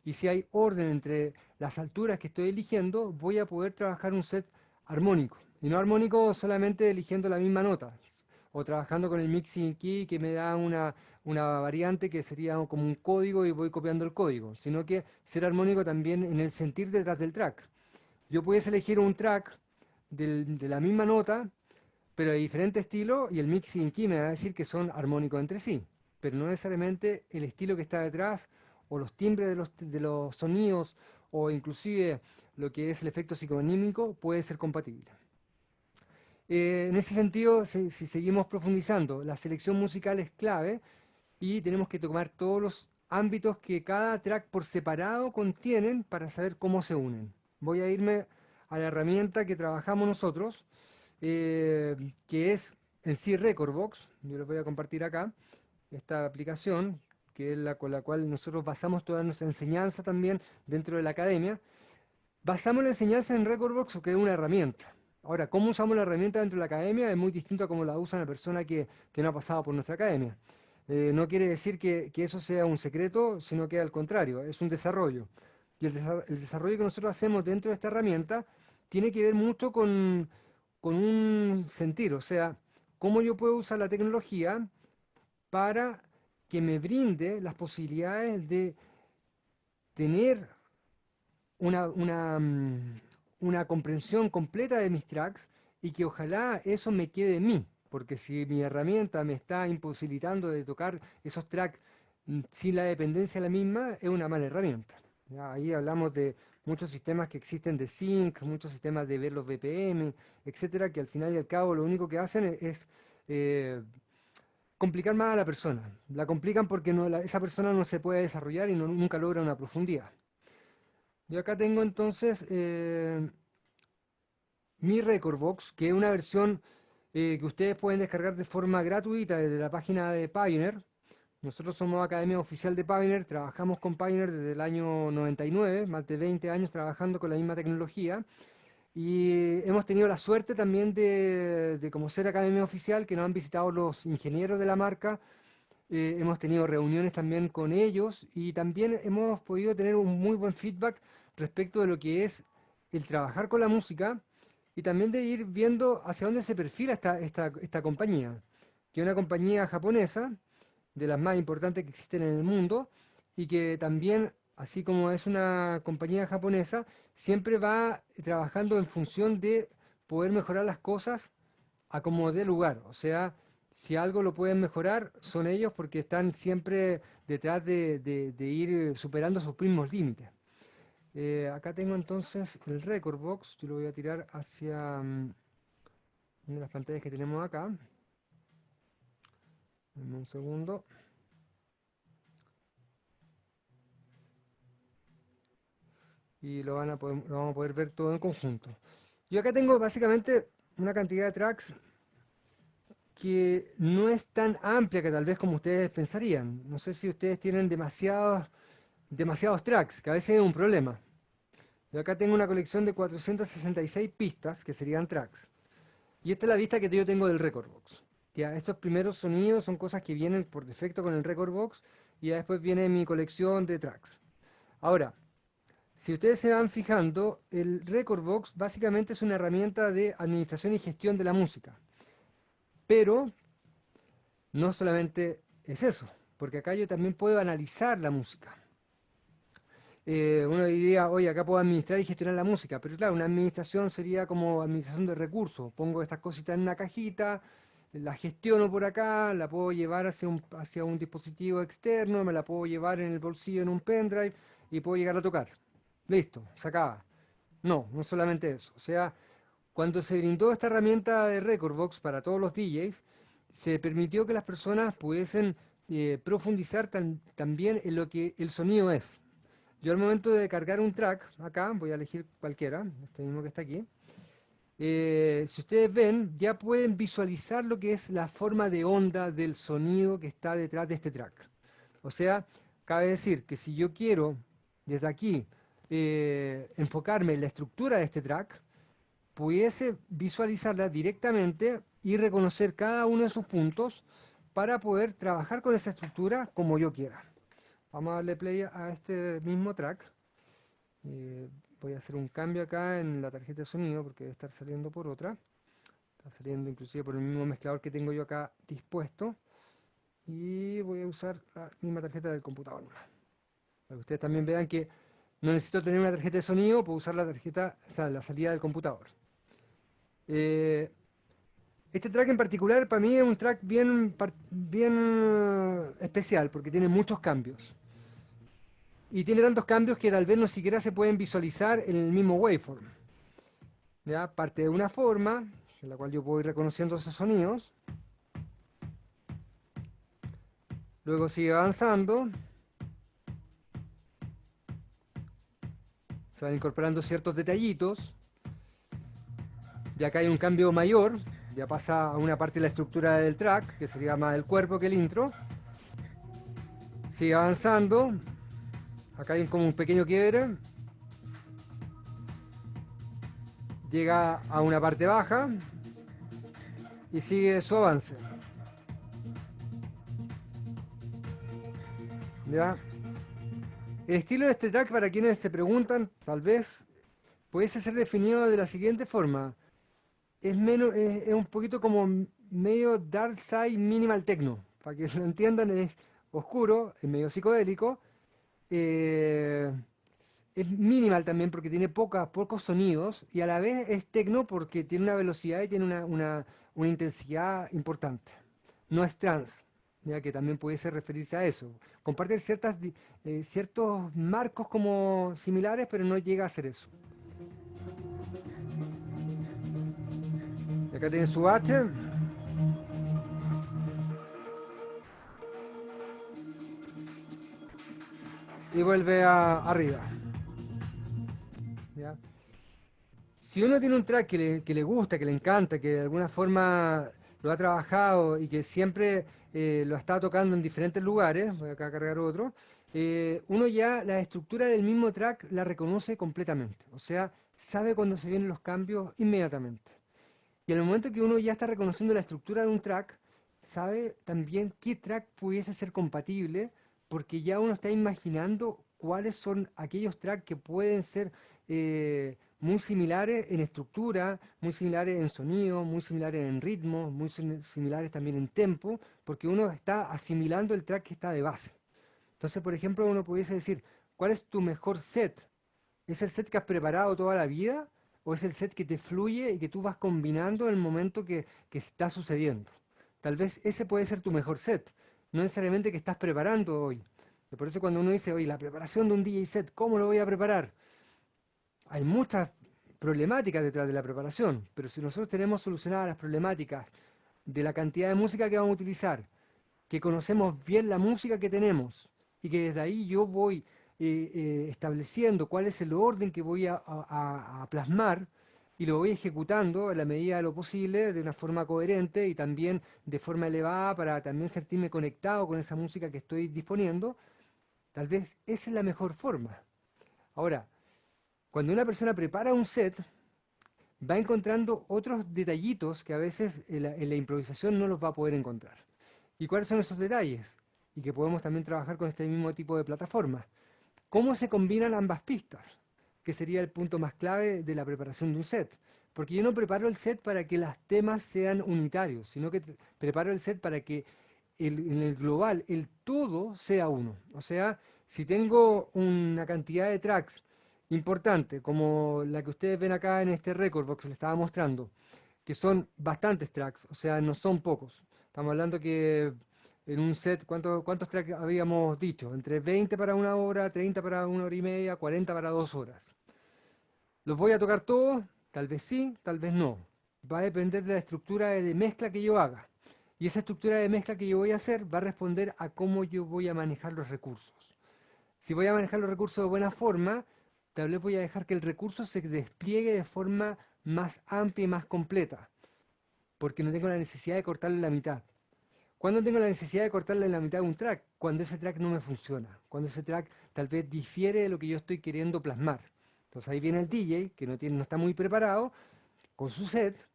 y si hay orden entre las alturas que estoy eligiendo, voy a poder trabajar un set armónico. Y no armónico solamente eligiendo la misma nota, o trabajando con el mixing key que me da una, variante que sería como un código y voy copiando el código, sino que ser armónico también en el sentir detrás del track. Yo puedes elegir un track de la misma nota, pero de diferente estilo, y el mixing key me va a decir que son armónicos entre sí, pero no necesariamente el estilo que está detrás, o los timbres de los, sonidos, o inclusive lo que es el efecto psicoanímico, puede ser compatible. Eh, en ese sentido, si, seguimos profundizando, la selección musical es clave y tenemos que tomar todos los ámbitos que cada track por separado contienen para saber cómo se unen. Voy a irme a la herramienta que trabajamos nosotros, eh, que es en sí Recordbox. Yo les voy a compartir acá esta aplicación, que es la con la cual nosotros basamos toda nuestra enseñanza también dentro de la academia. Basamos la enseñanza en Recordbox, que es una herramienta. Ahora, cómo usamos la herramienta dentro de la academia es muy distinto a cómo la usa una persona que, no ha pasado por nuestra academia. Eh, no quiere decir que, eso sea un secreto, sino que al contrario, es un desarrollo. Y el, desarrollo que nosotros hacemos dentro de esta herramienta tiene que ver mucho con, con un sentir, o sea, cómo yo puedo usar la tecnología para que me brinde las posibilidades de tener una, mm, una comprensión completa de mis tracks y que ojalá eso me quede en mí, porque si mi herramienta me está imposibilitando de tocar esos tracks mm, sin la dependencia de la misma, es una mala herramienta. Ahí hablamos de muchos sistemas que existen de sync, muchos sistemas de ver los BPM, etcétera, que al final y al cabo lo único que hacen es, eh, complicar más a la persona. La complican porque esa persona no se puede desarrollar y nunca logra una profundidad. Yo acá tengo entonces eh, mi Recordbox, que es una versión eh, que ustedes pueden descargar de forma gratuita desde la página de Pioneer. Nosotros somos Academia Oficial de Pioneer, trabajamos con Pioneer desde el año 99, más de 20 años trabajando con la misma tecnología. Y hemos tenido la suerte también de, como ser Academia Oficial, que nos han visitado los ingenieros de la marca, eh, hemos tenido reuniones también con ellos y también hemos podido tener un muy buen feedback respecto de lo que es el trabajar con la música y también de ir viendo hacia dónde se perfila esta, esta, esta compañía, que es una compañía japonesa, de las más importantes que existen en el mundo, y que también, así como es una compañía japonesa, siempre va trabajando en función de poder mejorar las cosas a como dé lugar. O sea, si algo lo pueden mejorar, son ellos porque están siempre detrás de, ir superando sus mismos límites. Eh, acá tengo entonces el record box, yo lo voy a tirar hacia mm, una de las pantallas que tenemos acá. Dame un segundo. Y lo, van a poder, lo vamos a poder ver todo en conjunto. Yo acá tengo básicamente una cantidad de tracks que no es tan amplia que tal vez como ustedes pensarían. No sé si ustedes tienen demasiados, demasiados tracks, que a veces es un problema. Yo acá tengo una colección de 466 pistas, que serían tracks. Y esta es la vista que yo tengo del Record Box. Ya, estos primeros sonidos son cosas que vienen por defecto con el Record Box, y después viene mi colección de tracks. Ahora, si ustedes se van fijando, el Record Box básicamente es una herramienta de administración y gestión de la música. Pero no solamente es eso, porque acá yo también puedo analizar la música. Eh, uno diría, oye, acá puedo administrar y gestionar la música, pero claro, una administración sería como administración de recursos. Pongo estas cositas en una cajita, la gestiono por acá, la puedo llevar hacia un dispositivo externo, me la puedo llevar en el bolsillo en un pendrive y puedo llegar a tocar. Listo, se acaba. No, no solamente eso. O sea, cuando se brindó esta herramienta de Recordbox para todos los DJs, se permitió que las personas pudiesen eh, profundizar también en lo que el sonido es. Yo al momento de cargar un track, acá, voy a elegir cualquiera, este mismo que está aquí, eh, si ustedes ven, ya pueden visualizar lo que es la forma de onda del sonido que está detrás de este track. O sea, cabe decir que si yo quiero, desde aquí, eh, enfocarme en la estructura de este track, pudiese visualizarla directamente y reconocer cada uno de sus puntos para poder trabajar con esa estructura como yo quiera. Vamos a darle play a este mismo track. Eh, voy a hacer un cambio acá en la tarjeta de sonido porque debe estar saliendo por otra. Está saliendo inclusive por el mismo mezclador que tengo yo acá dispuesto. Y voy a usar la misma tarjeta del computador. Para que ustedes también vean que no necesito tener una tarjeta de sonido, puedo usar la tarjeta, o sea, la salida del computador. Eh, este track en particular para mí es un track bien, bien eh, especial porque tiene muchos cambios. Y tiene tantos cambios que tal vez no siquiera se pueden visualizar en el mismo waveform. ¿Ya? Parte de una forma, en la cual yo puedo ir reconociendo esos sonidos. Luego sigue avanzando. Se incorporando ciertos detallitos. Ya acá hay un cambio mayor, ya pasa a una parte de la estructura del track, que sería más el cuerpo que el intro. Sigue avanzando. Acá hay como un pequeño quiebre. Llega a una parte baja y sigue su avance. ¿Ya? El estilo de este track, para quienes se preguntan, tal vez pudiese ser definido de la siguiente forma es, menos, es, un poquito como medio dark side minimal techno. Para que [laughs] lo entiendan, es oscuro, es medio psicodélico. Eh, es minimal también porque tiene pocos sonidos y a la vez es tecno porque tiene una velocidad y tiene una, intensidad importante. No es trans, ya que también pudiese referirse a eso. Comparte ciertas, eh, ciertos marcos como similares, pero no llega a ser eso. acá tiene su H. Y vuelve a, arriba. Si uno tiene un track que le, gusta, que le encanta, que de alguna forma lo ha trabajado y que siempre eh, lo está tocando en diferentes lugares, voy acá a cargar otro, eh, uno ya la estructura del mismo track la reconoce completamente. O sea, sabe cuando se vienen los cambios inmediatamente. Y en el momento que uno ya está reconociendo la estructura de un track, sabe también qué track pudiese ser compatible, porque ya uno está imaginando cuáles son aquellos tracks que pueden ser eh, muy similares en estructura, muy similares en sonido, muy similares en ritmo, muy similares también en tempo, porque uno está asimilando el track que está de base. Entonces, por ejemplo, uno pudiese decir, ¿cuál es tu mejor set? ¿Es el set que has preparado toda la vida? ¿O es el set que te fluye y que tú vas combinando en el momento que, que está sucediendo? Tal vez ese puede ser tu mejor set, no necesariamente que estás preparando hoy. Por eso cuando uno dice, oye, la preparación de un DJ set, ¿cómo lo voy a preparar? Hay muchas problemáticas detrás de la preparación, pero si nosotros tenemos solucionadas las problemáticas de la cantidad de música que vamos a utilizar, que conocemos bien la música que tenemos y que desde ahí yo voy eh, eh, estableciendo cuál es el orden que voy a, plasmar y lo voy ejecutando a la medida de lo posible de una forma coherente y también de forma elevada para también sentirme conectado con esa música que estoy disponiendo, tal vez esa es la mejor forma. Ahora, cuando una persona prepara un set, va encontrando otros detallitos que a veces en la, improvisación no los va a poder encontrar. ¿Y cuáles son esos detalles? Y que podemos también trabajar con este mismo tipo de plataforma. ¿Cómo se combinan ambas pistas? Que sería el punto más clave de la preparación de un set. Porque yo no preparo el set para que los temas sean unitarios, sino que preparo el set para que en el global, el todo sea uno. O sea, si tengo una cantidad de tracks importante, como la que ustedes ven acá en este record box, le estaba mostrando, que son bastantes tracks, o sea, no son pocos. Estamos hablando que en un set, ¿cuántos, cuántos tracks habíamos dicho? Entre 20 para una hora, 30 para una hora y media, 40 para dos horas. ¿Los voy a tocar todos? Tal vez sí, tal vez no. Va a depender de la estructura de mezcla que yo haga. Y esa estructura de mezcla que yo voy a hacer va a responder a cómo yo voy a manejar los recursos. Si voy a manejar los recursos de buena forma, tal vez voy a dejar que el recurso se despliegue de forma más amplia y más completa, porque no tengo la necesidad de cortarle la mitad. ¿Cuándo tengo la necesidad de cortarle la mitad de un track? Cuando ese track no me funciona, cuando ese track tal vez difiere de lo que yo estoy queriendo plasmar. Entonces ahí viene el DJ, que no, tiene, no está muy preparado, con su set,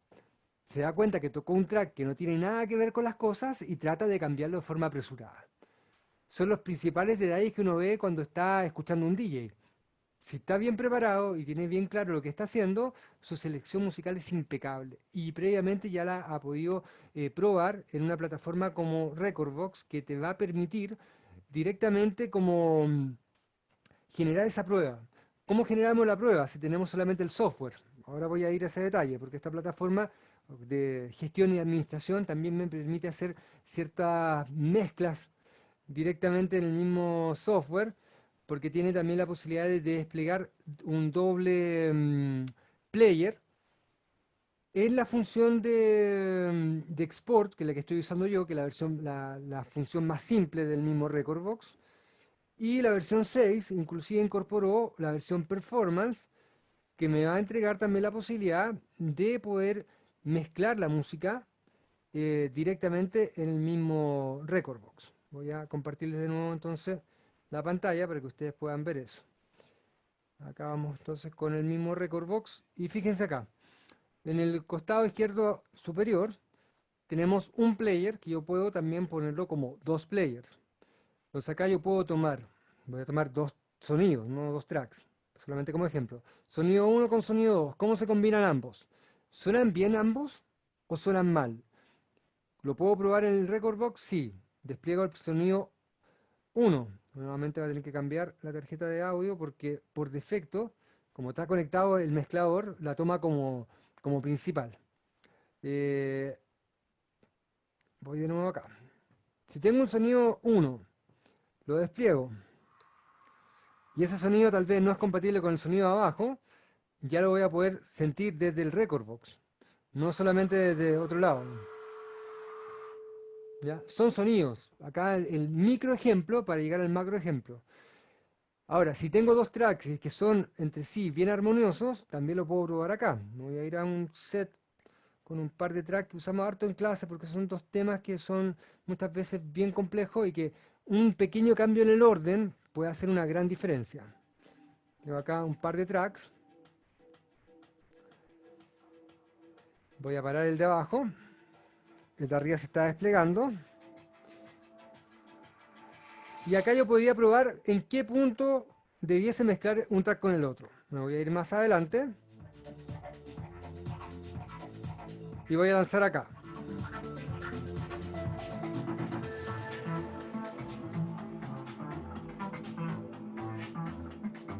se da cuenta que tocó un track que no tiene nada que ver con las cosas y trata de cambiarlo de forma apresurada. Son los principales detalles que uno ve cuando está escuchando un DJ si está bien preparado y tiene bien claro lo que está haciendo, su selección musical es impecable. Y previamente ya la ha podido eh, probar en una plataforma como Recordbox que te va a permitir directamente como mm, generar esa prueba. ¿Cómo generamos la prueba si tenemos solamente el software? Ahora voy a ir a ese detalle, porque esta plataforma de gestión y administración también me permite hacer ciertas mezclas directamente en el mismo software porque tiene también la posibilidad de desplegar un doble mm, player en la función mm, de, export, que es la que estoy usando yo, que es la, versión, la, función más simple del mismo Recordbox, y la versión 6 inclusive incorporó la versión performance, que me va a entregar también la posibilidad de poder mezclar la música eh, directamente en el mismo Recordbox. Voy a compartirles de nuevo entonces la pantalla para que ustedes puedan ver eso. Acá vamos entonces con el mismo record box y fíjense acá. En el costado izquierdo superior tenemos un player que yo puedo también ponerlo como dos players. Entonces acá yo puedo tomar, voy a tomar dos sonidos, no dos tracks, solamente como ejemplo. Sonido 1 con sonido 2, ¿cómo se combinan ambos? ¿Suenan bien ambos o suenan mal? ¿Lo puedo probar en el record box? Sí. Despliego el sonido 1. Nuevamente va a tener que cambiar la tarjeta de audio porque por defecto, como está conectado el mezclador, la toma como, como principal. Eh, voy de nuevo acá. Si tengo un sonido 1, lo despliego, y ese sonido tal vez no es compatible con el sonido abajo, ya lo voy a poder sentir desde el record box, no solamente desde otro lado. Son sonidos. Acá el, micro ejemplo para llegar al macro ejemplo. Ahora, si tengo dos tracks que son entre sí bien armoniosos, también lo puedo probar acá. voy a ir a un set con un par de tracks que usamos harto en clase porque son dos temas que son muchas veces bien complejos y que un pequeño cambio en el orden puede hacer una gran diferencia. Tengo acá un par de tracks. Voy a parar el de abajo. El de arriba se está desplegando. Y acá yo podría probar en qué punto debiese mezclar un track con el otro. Me voy a ir más adelante. Y voy a lanzar acá.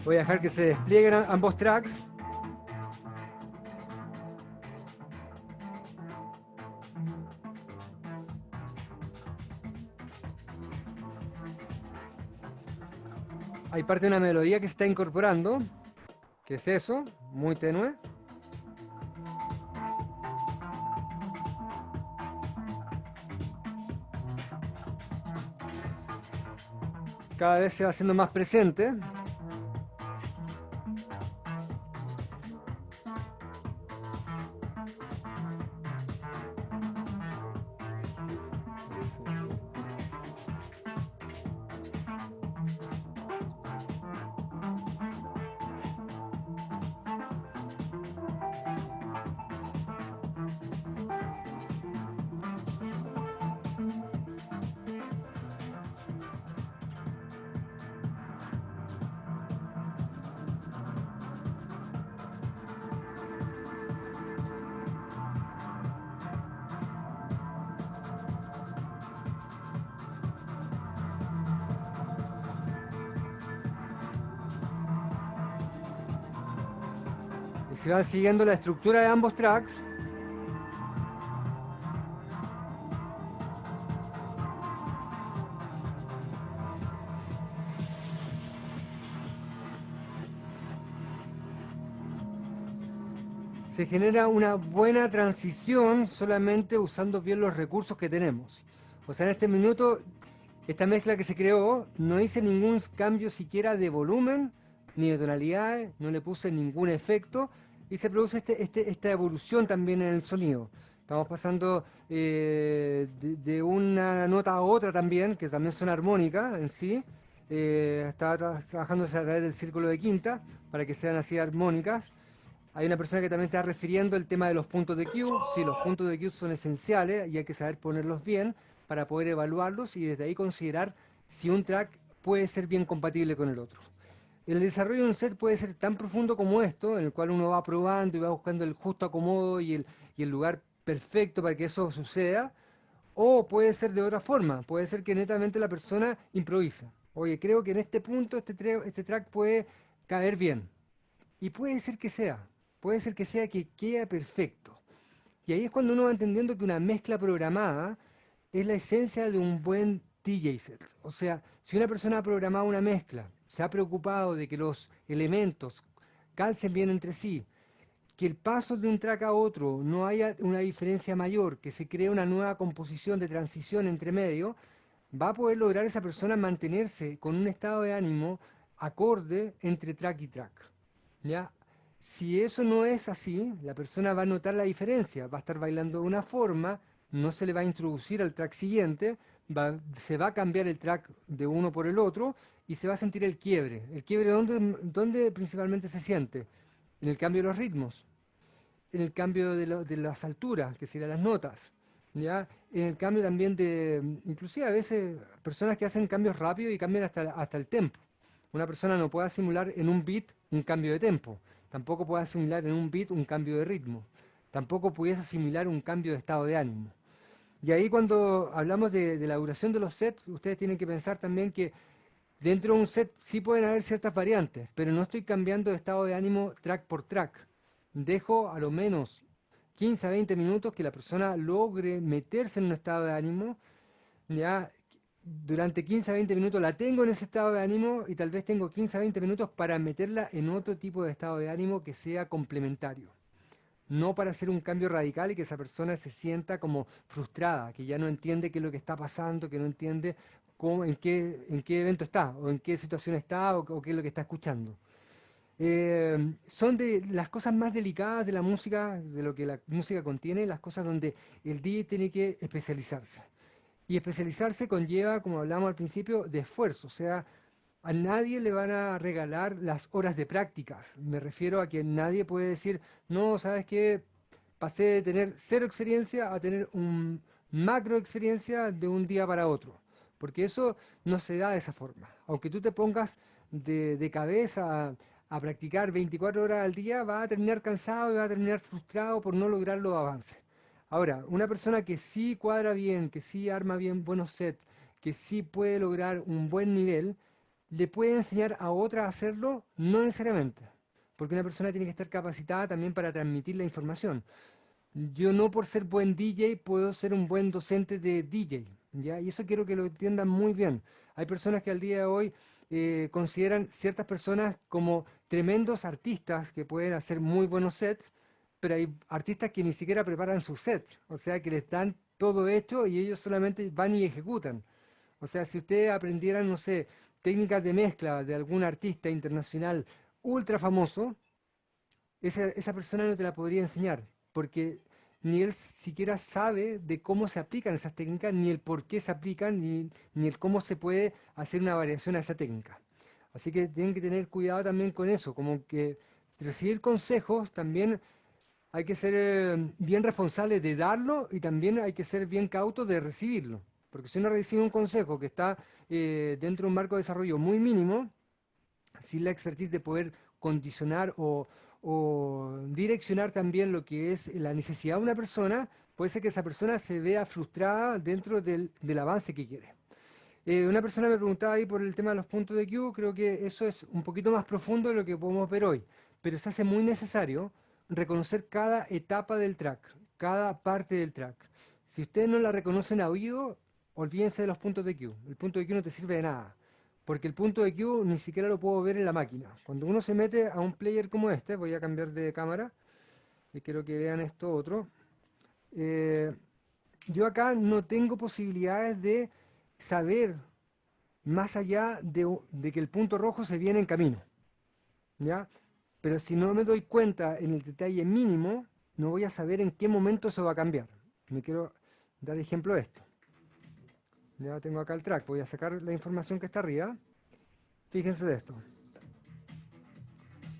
Voy a dejar que se desplieguen ambos tracks. Hay parte de una melodía que se está incorporando. ¿Qué es eso? Muy tenue. Cada vez se va haciendo más presente. Se van siguiendo la estructura de ambos tracks. Se genera una buena transición solamente usando bien los recursos que tenemos. O sea, en este minuto, esta mezcla que se creó, no hice ningún cambio siquiera de volumen, ni de tonalidades, no le puse ningún efecto, y se produce este, este, esta evolución también en el sonido. Estamos pasando eh, de, una nota a otra también, que también son armónicas en sí. Eh, está trabajándose a través del círculo de quinta, para que sean así armónicas. Hay una persona que también está refiriendo el tema de los puntos de Q. Sí, los puntos de Q son esenciales y hay que saber ponerlos bien para poder evaluarlos y desde ahí considerar si un track puede ser bien compatible con el otro. El desarrollo de un set puede ser tan profundo como esto, en el cual uno va probando y va buscando el justo acomodo y el, lugar perfecto para que eso suceda, o puede ser de otra forma, puede ser que netamente la persona improvisa. Oye, creo que en este punto este, este track puede caer bien. Y puede ser que sea, puede ser que sea que quede perfecto. Y ahí es cuando uno va entendiendo que una mezcla programada es la esencia de un buen DJ set. O sea, si una persona ha programado una mezcla se ha preocupado de que los elementos calcen bien entre sí, que el paso de un track a otro no haya una diferencia mayor, que se cree una nueva composición de transición entre medio, va a poder lograr esa persona mantenerse con un estado de ánimo acorde entre track y track. ¿ya? Si eso no es así, la persona va a notar la diferencia, va a estar bailando de una forma, no se le va a introducir al track siguiente, se va a cambiar el track de uno por el otro y se va a sentir el quiebre. ¿El quiebre dónde, dónde principalmente se siente? En el cambio de los ritmos, en el cambio de, las alturas, que serían las notas, ¿ya? en el cambio también de, inclusive a veces, personas que hacen cambios rápidos y cambian hasta, hasta el tempo. Una persona no puede simular en un beat un cambio de tempo, tampoco puede asimilar en un beat un cambio de ritmo, tampoco pudiese asimilar un cambio de estado de ánimo. Y ahí cuando hablamos de, de, la duración de los sets, ustedes tienen que pensar también que dentro de un set sí pueden haber ciertas variantes, pero no estoy cambiando de estado de ánimo track por track. Dejo a lo menos 15 a 20 minutos que la persona logre meterse en un estado de ánimo, ya durante 15 a 20 minutos la tengo en ese estado de ánimo y tal vez tengo 15 a 20 minutos para meterla en otro tipo de estado de ánimo que sea complementario. No para hacer un cambio radical y que esa persona se sienta como frustrada, que ya no entiende qué es lo que está pasando, que no entiende cómo, en, qué, en qué evento está, o en qué situación está, o, qué es lo que está escuchando. Eh, son de las cosas más delicadas de la música, de lo que la música contiene, las cosas donde el DJ tiene que especializarse. Y especializarse conlleva, como hablamos al principio, de esfuerzo. O sea, a nadie le van a regalar las horas de prácticas. Me refiero a que nadie puede decir, no, ¿sabes qué? Pasé de tener cero experiencia a tener un macro experiencia de un día para otro. Porque eso no se da de esa forma. Aunque tú te pongas de, cabeza a, a, practicar 24 horas al día, va a terminar cansado y va a terminar frustrado por no lograr los avances. Ahora, una persona que sí cuadra bien, que sí arma bien buenos sets, que sí puede lograr un buen nivel, ¿le puede enseñar a otra a hacerlo? No necesariamente, porque una persona tiene que estar capacitada también para transmitir la información. Yo no por ser buen DJ puedo ser un buen docente de DJ, y eso quiero que lo entiendan muy bien. Hay personas que al día de hoy eh, consideran ciertas personas como tremendos artistas que pueden hacer muy buenos sets, pero hay artistas que ni siquiera preparan sus sets, o sea que les dan todo hecho y ellos solamente van y ejecutan. O sea, si ustedes aprendieran, no sé, técnicas de mezcla de algún artista internacional ultra famoso, esa, esa persona no te la podría enseñar, porque ni él siquiera sabe de cómo se aplican esas técnicas, ni el por qué se aplican, ni, ni el cómo se puede hacer una variación a esa técnica. Así que tienen que tener cuidado también con eso, como que recibir consejos también hay que ser eh, bien responsable de darlo y también hay que ser bien cauto de recibirlo. Porque si uno recibe un consejo que está eh, dentro de un marco de desarrollo muy mínimo, sin la expertise de poder condicionar o, direccionar también lo que es la necesidad de una persona, puede ser que esa persona se vea frustrada dentro del, avance que quiere. Eh, una persona me preguntaba ahí por el tema de los puntos de Q, creo que eso es un poquito más profundo de lo que podemos ver hoy, pero se hace muy necesario reconocer cada etapa del track, cada parte del track. Si ustedes no la reconocen a oído, olvídense de los puntos de Q. El punto de Q no te sirve de nada, porque el punto de Q ni siquiera lo puedo ver en la máquina. Cuando uno se mete a un player como este, voy a cambiar de cámara, y quiero que vean esto otro, eh, yo acá no tengo posibilidades de saber más allá de, que el punto rojo se viene en camino. ¿ya? Pero si no me doy cuenta en el detalle mínimo, no voy a saber en qué momento eso va a cambiar. Me quiero dar ejemplo de esto. Ya tengo acá el track, voy a sacar la información que está arriba. Fíjense de esto.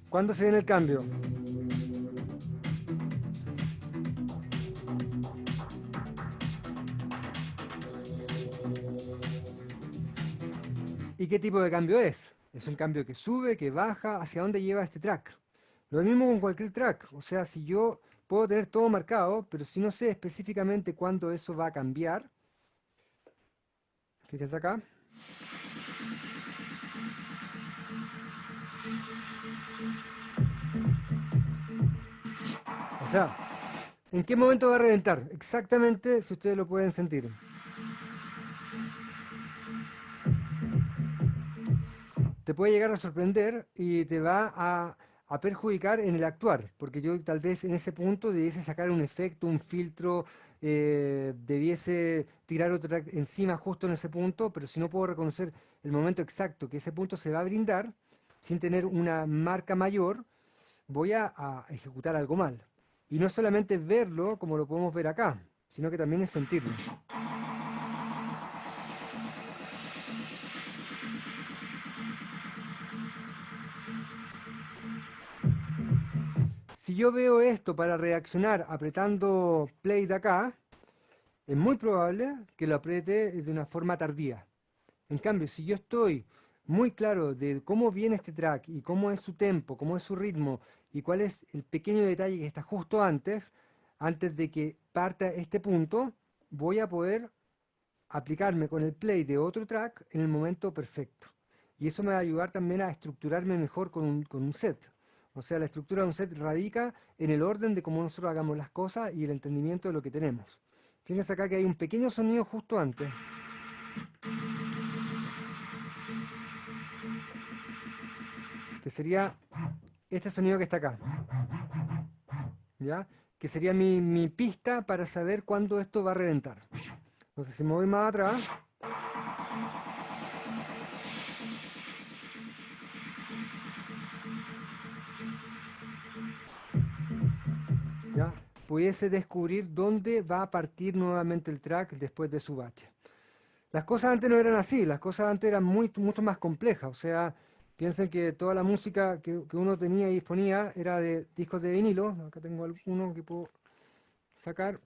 ¿Cuándo se viene el cambio? ¿Y qué tipo de cambio es? Es un cambio que sube, que baja, hacia dónde lleva este track. Lo mismo con cualquier track. O sea, si yo puedo tener todo marcado, pero si no sé específicamente cuándo eso va a cambiar, fíjense acá. O sea, ¿en qué momento va a reventar? Exactamente si ustedes lo pueden sentir. te puede llegar a sorprender y te va a, perjudicar en el actuar, porque yo tal vez en ese punto debiese sacar un efecto, un filtro, eh, debiese tirar otro encima justo en ese punto, pero si no puedo reconocer el momento exacto que ese punto se va a brindar, sin tener una marca mayor, voy a, a ejecutar algo mal. Y no solamente verlo como lo podemos ver acá, sino que también es sentirlo. Yo veo esto para reaccionar apretando play de acá, es muy probable que lo apriete de una forma tardía. En cambio, si yo estoy muy claro de cómo viene este track y cómo es su tempo, cómo es su ritmo y cuál es el pequeño detalle que está justo antes, antes de que parta este punto, voy a poder aplicarme con el play de otro track en el momento perfecto. Y eso me va a ayudar también a estructurarme mejor con un, con un set. O sea, la estructura de un set radica en el orden de cómo nosotros hagamos las cosas y el entendimiento de lo que tenemos. Fíjense acá que hay un pequeño sonido justo antes. Que sería este sonido que está acá. ¿Ya? Que sería mi, mi pista para saber cuándo esto va a reventar. Entonces, si me voy más atrás... pudiese descubrir dónde va a partir nuevamente el track después de su bache. Las cosas antes no eran así, las cosas antes eran mucho más complejas, o sea, piensen que toda la música que, que uno tenía y disponía era de discos de vinilo, acá tengo uno que puedo sacar,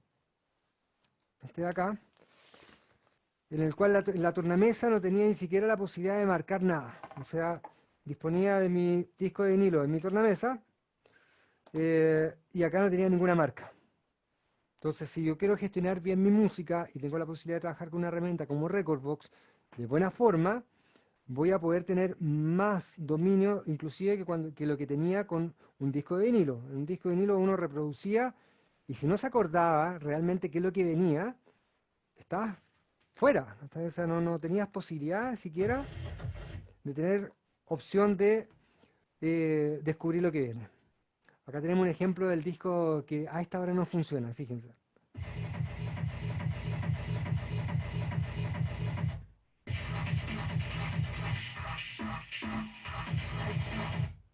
este de acá, en el cual la, la, tornamesa no tenía ni siquiera la posibilidad de marcar nada, o sea, disponía de mi disco de vinilo en mi tornamesa, eh, y acá no tenía ninguna marca. Entonces, si yo quiero gestionar bien mi música y tengo la posibilidad de trabajar con una herramienta como Recordbox de buena forma, voy a poder tener más dominio, inclusive que, cuando, que lo que tenía con un disco de vinilo. En un disco de vinilo uno reproducía y si no se acordaba realmente qué es lo que venía, estabas fuera. O sea, no, tenías posibilidad siquiera de tener opción de eh, descubrir lo que viene. Acá tenemos un ejemplo del disco que a esta hora no funciona, fíjense.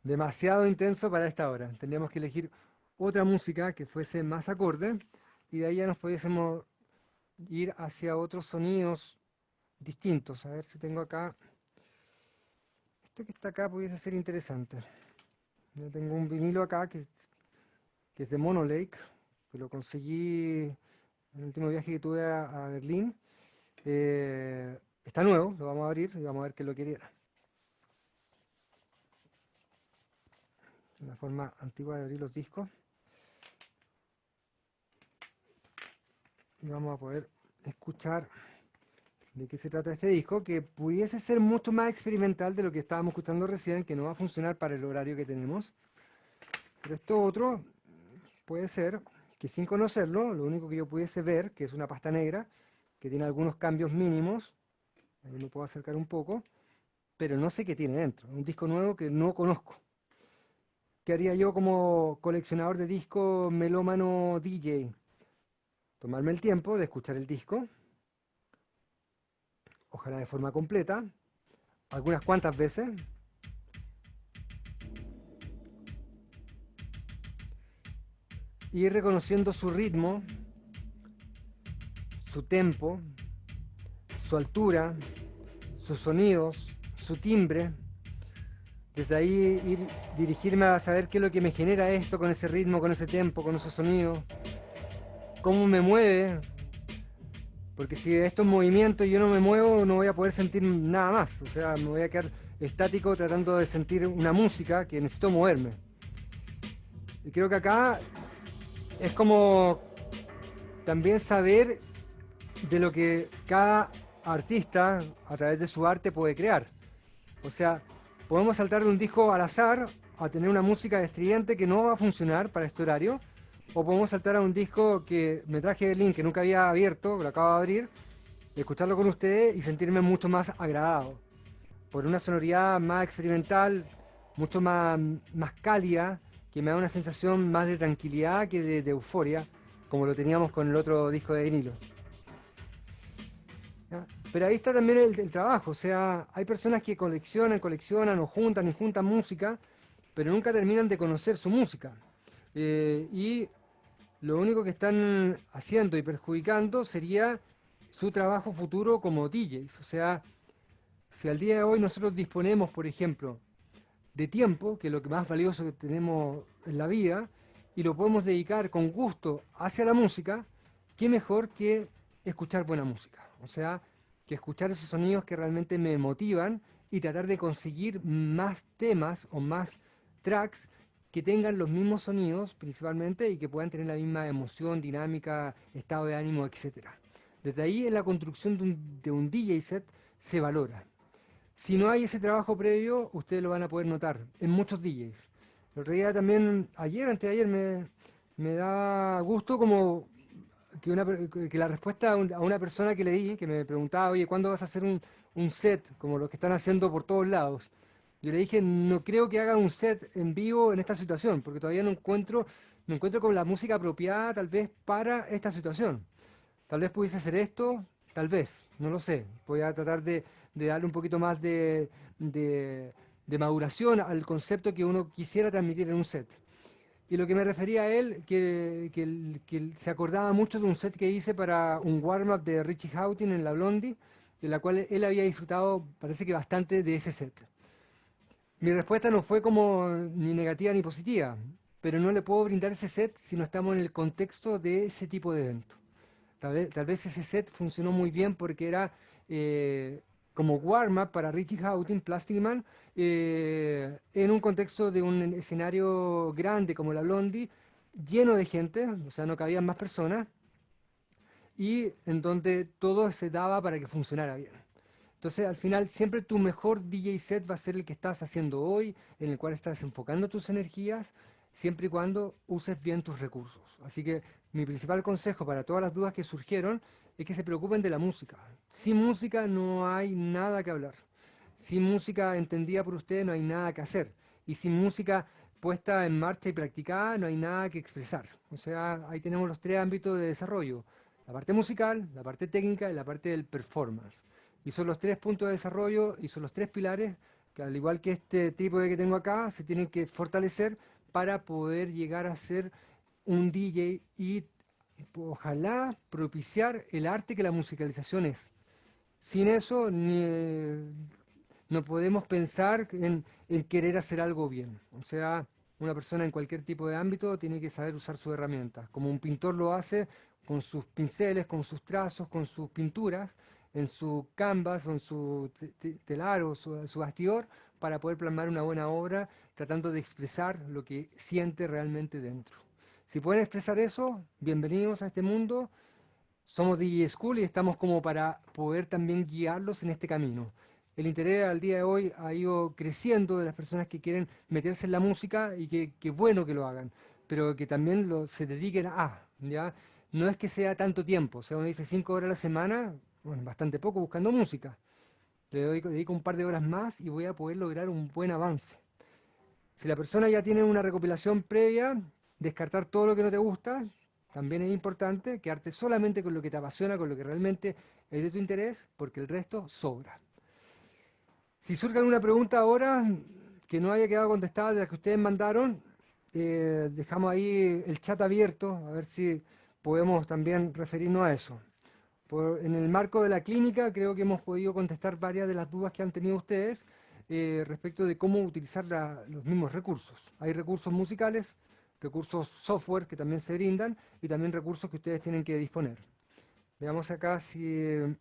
Demasiado intenso para esta hora. Tendríamos que elegir otra música que fuese más acorde y de ahí ya nos pudiésemos ir hacia otros sonidos distintos. A ver si tengo acá... Esto que está acá pudiese ser interesante. Yo tengo un vinilo acá que, es de Monolake, que lo conseguí en el último viaje que tuve a, Berlín. Eh, está nuevo, lo vamos a abrir y vamos a ver qué lo que. La forma antigua de abrir los discos. Y vamos a poder escuchar de qué se trata este disco, que pudiese ser mucho más experimental de lo que estábamos escuchando recién, que no va a funcionar para el horario que tenemos. Pero esto otro puede ser que sin conocerlo, lo único que yo pudiese ver, que es una pasta negra, que tiene algunos cambios mínimos, ahí me puedo acercar un poco, pero no sé qué tiene dentro, un disco nuevo que no conozco. ¿Qué haría yo como coleccionador de discos melómano DJ? Tomarme el tiempo de escuchar el disco, ojalá de forma completa, algunas cuantas veces. Ir reconociendo su ritmo, su tempo, su altura, sus sonidos, su timbre. Desde ahí ir dirigirme a saber qué es lo que me genera esto con ese ritmo, con ese tempo, con esos sonidos. Cómo me mueve, porque si estos movimientos yo no me muevo, no voy a poder sentir nada más. O sea, me voy a quedar estático tratando de sentir una música que necesito moverme. Y creo que acá es como también saber de lo que cada artista a través de su arte puede crear. O sea, podemos saltar de un disco al azar a tener una música estridente que no va a funcionar para este horario, o podemos saltar a un disco que me traje de link que nunca había abierto, lo acabo de abrir, escucharlo con ustedes y sentirme mucho más agradado. Por una sonoridad más experimental, mucho más, más cálida, que me da una sensación más de tranquilidad que de, euforia, como lo teníamos con el otro disco de vinilo. Pero ahí está también el, trabajo, o sea, hay personas que coleccionan, coleccionan o juntan y juntan música, pero nunca terminan de conocer su música. Eh, y lo único que están haciendo y perjudicando sería su trabajo futuro como DJs. O sea, si al día de hoy nosotros disponemos, por ejemplo, de tiempo, que es lo que más valioso que tenemos en la vida, y lo podemos dedicar con gusto hacia la música, qué mejor que escuchar buena música. O sea, que escuchar esos sonidos que realmente me motivan y tratar de conseguir más temas o más tracks que tengan los mismos sonidos principalmente y que puedan tener la misma emoción, dinámica, estado de ánimo, etc. Desde ahí en la construcción de un, de un DJ set se valora. Si no hay ese trabajo previo, ustedes lo van a poder notar en muchos DJs. El otro día también, ayer, antes de ayer, me, me da gusto como que, una, que la respuesta a, una persona que le di, que me preguntaba, oye, ¿cuándo vas a hacer un, un set como los que están haciendo por todos lados? Yo le dije, no creo que haga un set en vivo en esta situación, porque todavía no encuentro, no encuentro con la música apropiada tal vez para esta situación. Tal vez pudiese hacer esto, tal vez, no lo sé. Voy a tratar de, de darle un poquito más de, de, maduración al concepto que uno quisiera transmitir en un set. Y lo que me refería a él, que, que, se acordaba mucho de un set que hice para un warm-up de Richie Houghton en la Blondie, de la cual él había disfrutado, parece que bastante, de ese set. Mi respuesta no fue como ni negativa ni positiva, pero no le puedo brindar ese set si no estamos en el contexto de ese tipo de evento. Tal vez, ese set funcionó muy bien porque era eh, como warm-up para Richie Houghton, Plastic Man, eh, en un contexto de un escenario grande como la Blondie, lleno de gente, o sea, no cabían más personas, y en donde todo se daba para que funcionara bien. Entonces, al final, siempre tu mejor DJ set va a ser el que estás haciendo hoy, en el cual estás enfocando tus energías, siempre y cuando uses bien tus recursos. Así que mi principal consejo para todas las dudas que surgieron es que se preocupen de la música. Sin música no hay nada que hablar. Sin música entendida por ustedes no hay nada que hacer. Y sin música puesta en marcha y practicada no hay nada que expresar. O sea, ahí tenemos los tres ámbitos de desarrollo. La parte musical, la parte técnica y la parte del performance. Y son los tres puntos de desarrollo y son los tres pilares que al igual que este tipo de que tengo acá, se tienen que fortalecer para poder llegar a ser un DJ y ojalá propiciar el arte que la musicalización es. Sin eso no podemos pensar en, querer hacer algo bien. O sea, una persona en cualquier tipo de ámbito tiene que saber usar sus herramientas, como un pintor lo hace con sus pinceles, con sus trazos, con sus pinturas, en su canvas o en su telar o su, su bastidor, para poder plasmar una buena obra, tratando de expresar lo que siente realmente dentro. Si pueden expresar eso, bienvenidos a este mundo. Somos DJ School y estamos como para poder también guiarlos en este camino. El interés al día de hoy ha ido creciendo de las personas que quieren meterse en la música y que, bueno que lo hagan, pero que también lo, se dediquen a, ¿ya? No es que sea tanto tiempo, o sea, uno dice cinco horas a la semana, bueno, bastante poco buscando música. Le dedico un par de horas más y voy a poder lograr un buen avance. Si la persona ya tiene una recopilación previa, descartar todo lo que no te gusta, también es importante, quedarte solamente con lo que te apasiona, con lo que realmente es de tu interés, porque el resto sobra. Si surge alguna pregunta ahora que no haya quedado contestada de las que ustedes mandaron, eh, dejamos ahí el chat abierto, a ver si podemos también referirnos a eso. En el marco de la clínica creo que hemos podido contestar varias de las dudas que han tenido ustedes eh, respecto de cómo utilizar los mismos recursos. Hay recursos musicales, recursos software que también se brindan y también recursos que ustedes tienen que disponer. Veamos acá si, hay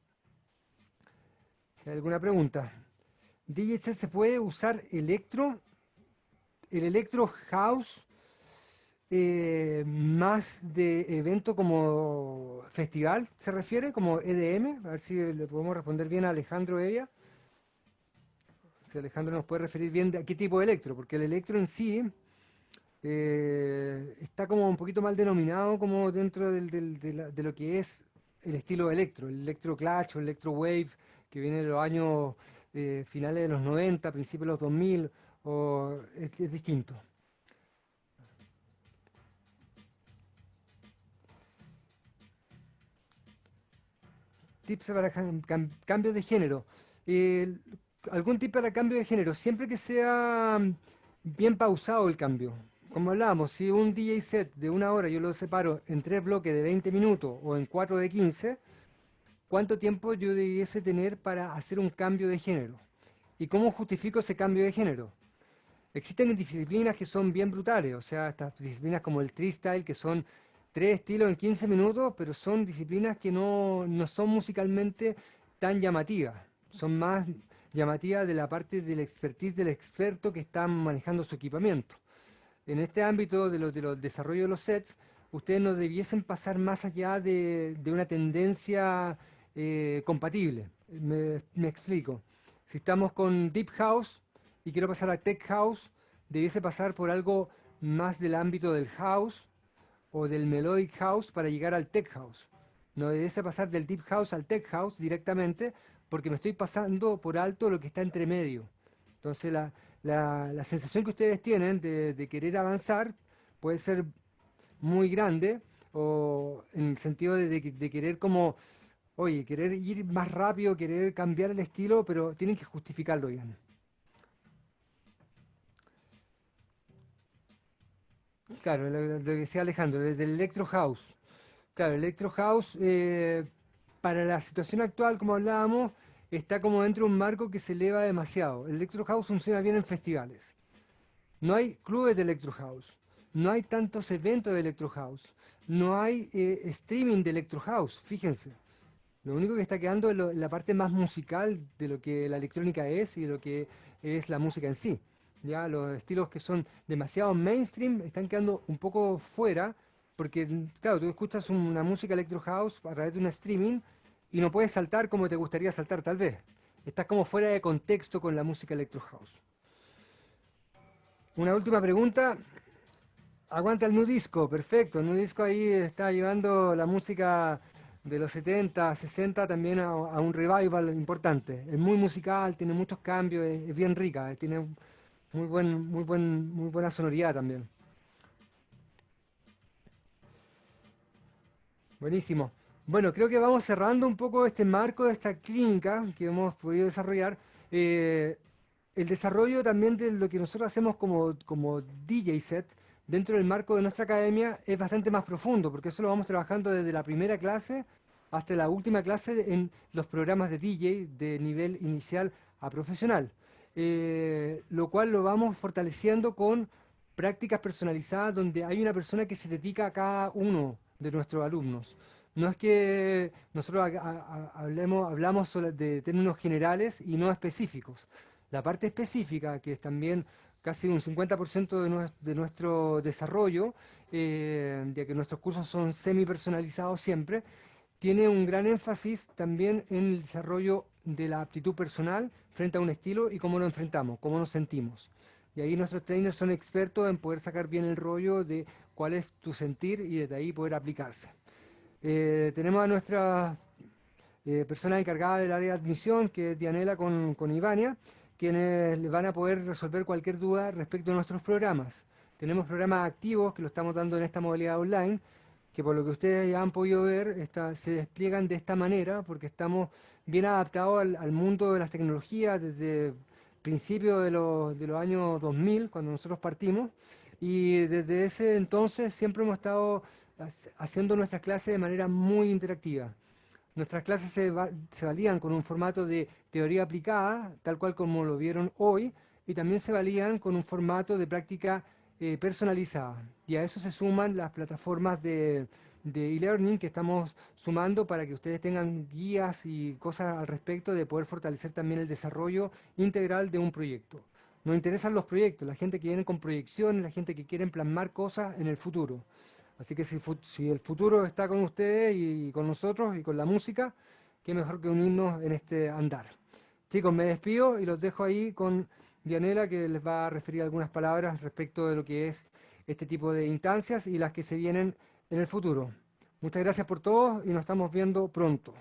alguna pregunta. DJC se puede usar electro, el electro house eh, más de evento como festival, ¿se refiere? Como EDM, a ver si le podemos responder bien a Alejandro Evia. Si Alejandro nos puede referir bien de a qué tipo de electro, porque el electro en sí eh, está como un poquito mal denominado como dentro de, lo que es el estilo electro, el electro clutch o electro wave, que viene de los años eh, finales de los 90, principios de los 2000, o es, distinto. Tips para cambios de género. algún tip para cambio de género, siempre que sea bien pausado el cambio como hablábamos, si un DJ set de una hora yo lo separo en tres bloques de 20 minutos o en cuatro de 15, ¿cuánto tiempo yo debiese tener para hacer un cambio de género? ¿Y cómo justifico ese cambio de género? Existen disciplinas que son bien brutales, o sea, estas disciplinas como el freestyle, que son tres estilos en 15 minutos, pero son disciplinas que no, no son musicalmente tan llamativas, son más llamativas de la parte del expertise del experto que está manejando su equipamiento. En este ámbito de los, de desarrollo de los sets, ustedes no debiesen pasar más allá de, una tendencia eh, compatible. Me, explico. Si estamos con Deep House y quiero pasar a Tech House, debiese pasar por algo más del ámbito del House o del Melodic House para llegar al Tech House. No debiese pasar del Deep House al Tech House directamente porque me estoy pasando por alto lo que está entre medio. Entonces la, la, sensación que ustedes tienen de, querer avanzar puede ser muy grande o en el sentido de, querer como, oye, querer ir más rápido, querer cambiar el estilo, pero tienen que justificarlo bien. Claro, lo, que decía Alejandro, desde el Electro House. Claro, el Electro House, eh, para la situación actual, como hablábamos, está como dentro de un marco que se eleva demasiado. El Electro House funciona bien en festivales. No hay clubes de Electro House. No hay tantos eventos de Electro House. No hay eh, streaming de Electro House, fíjense. Lo único que está quedando es la parte más musical de lo que la electrónica es y de lo que es la música en sí. Ya los estilos que son demasiado mainstream están quedando un poco fuera, porque claro, tú escuchas una música electro house a través de un streaming y no puedes saltar como te gustaría saltar tal vez. Estás como fuera de contexto con la música electro house. Una última pregunta. Aguanta el nudisco, perfecto. El nudisco ahí está llevando la música de los 70, 60 también a, un revival importante. Es muy musical, tiene muchos cambios, es, bien rica, tiene muy, buen, muy, buen, muy buena sonoridad también. Buenísimo. Bueno, creo que vamos cerrando un poco este marco de esta clínica que hemos podido desarrollar. Eh, el desarrollo también de lo que nosotros hacemos como, como DJ set dentro del marco de nuestra academia es bastante más profundo, porque eso lo vamos trabajando desde la primera clase hasta la última clase en los programas de DJ de nivel inicial a profesional, eh, lo cual lo vamos fortaleciendo con prácticas personalizadas donde hay una persona que se dedica a cada uno de nuestros alumnos. No es que nosotros hablemos, hablamos de términos generales y no específicos. La parte específica, que es también casi un 50% de, nuestro desarrollo, eh, ya que nuestros cursos son semi-personalizados siempre, tiene un gran énfasis también en el desarrollo de la aptitud personal frente a un estilo y cómo lo enfrentamos, cómo nos sentimos. Y ahí nuestros trainers son expertos en poder sacar bien el rollo de cuál es tu sentir y desde ahí poder aplicarse. Eh, tenemos a nuestra eh, persona encargada del área de admisión, que es Dianela con, con Ivania, quienes van a poder resolver cualquier duda respecto a nuestros programas. Tenemos programas activos que lo estamos dando en esta modalidad online, que por lo que ustedes ya han podido ver, se despliegan de esta manera, porque estamos bien adaptados al, mundo de las tecnologías desde principios de los, de los años 2000, cuando nosotros partimos, y desde ese entonces siempre hemos estado haciendo nuestras clases de manera muy interactiva. Nuestras clases se, valían con un formato de teoría aplicada, tal cual como lo vieron hoy, y también se valían con un formato de práctica eh, personalizada. Y a eso se suman las plataformas de e-learning que estamos sumando para que ustedes tengan guías y cosas al respecto de poder fortalecer también el desarrollo integral de un proyecto. Nos interesan los proyectos, la gente que viene con proyecciones, la gente que quiere plasmar cosas en el futuro. Así que si, el futuro está con ustedes y con nosotros y con la música, qué mejor que unirnos en este andar. Chicos, me despido y los dejo ahí con Dianela que les va a referir algunas palabras respecto de lo que es este tipo de instancias y las que se vienen en el futuro. Muchas gracias por todo y nos estamos viendo pronto.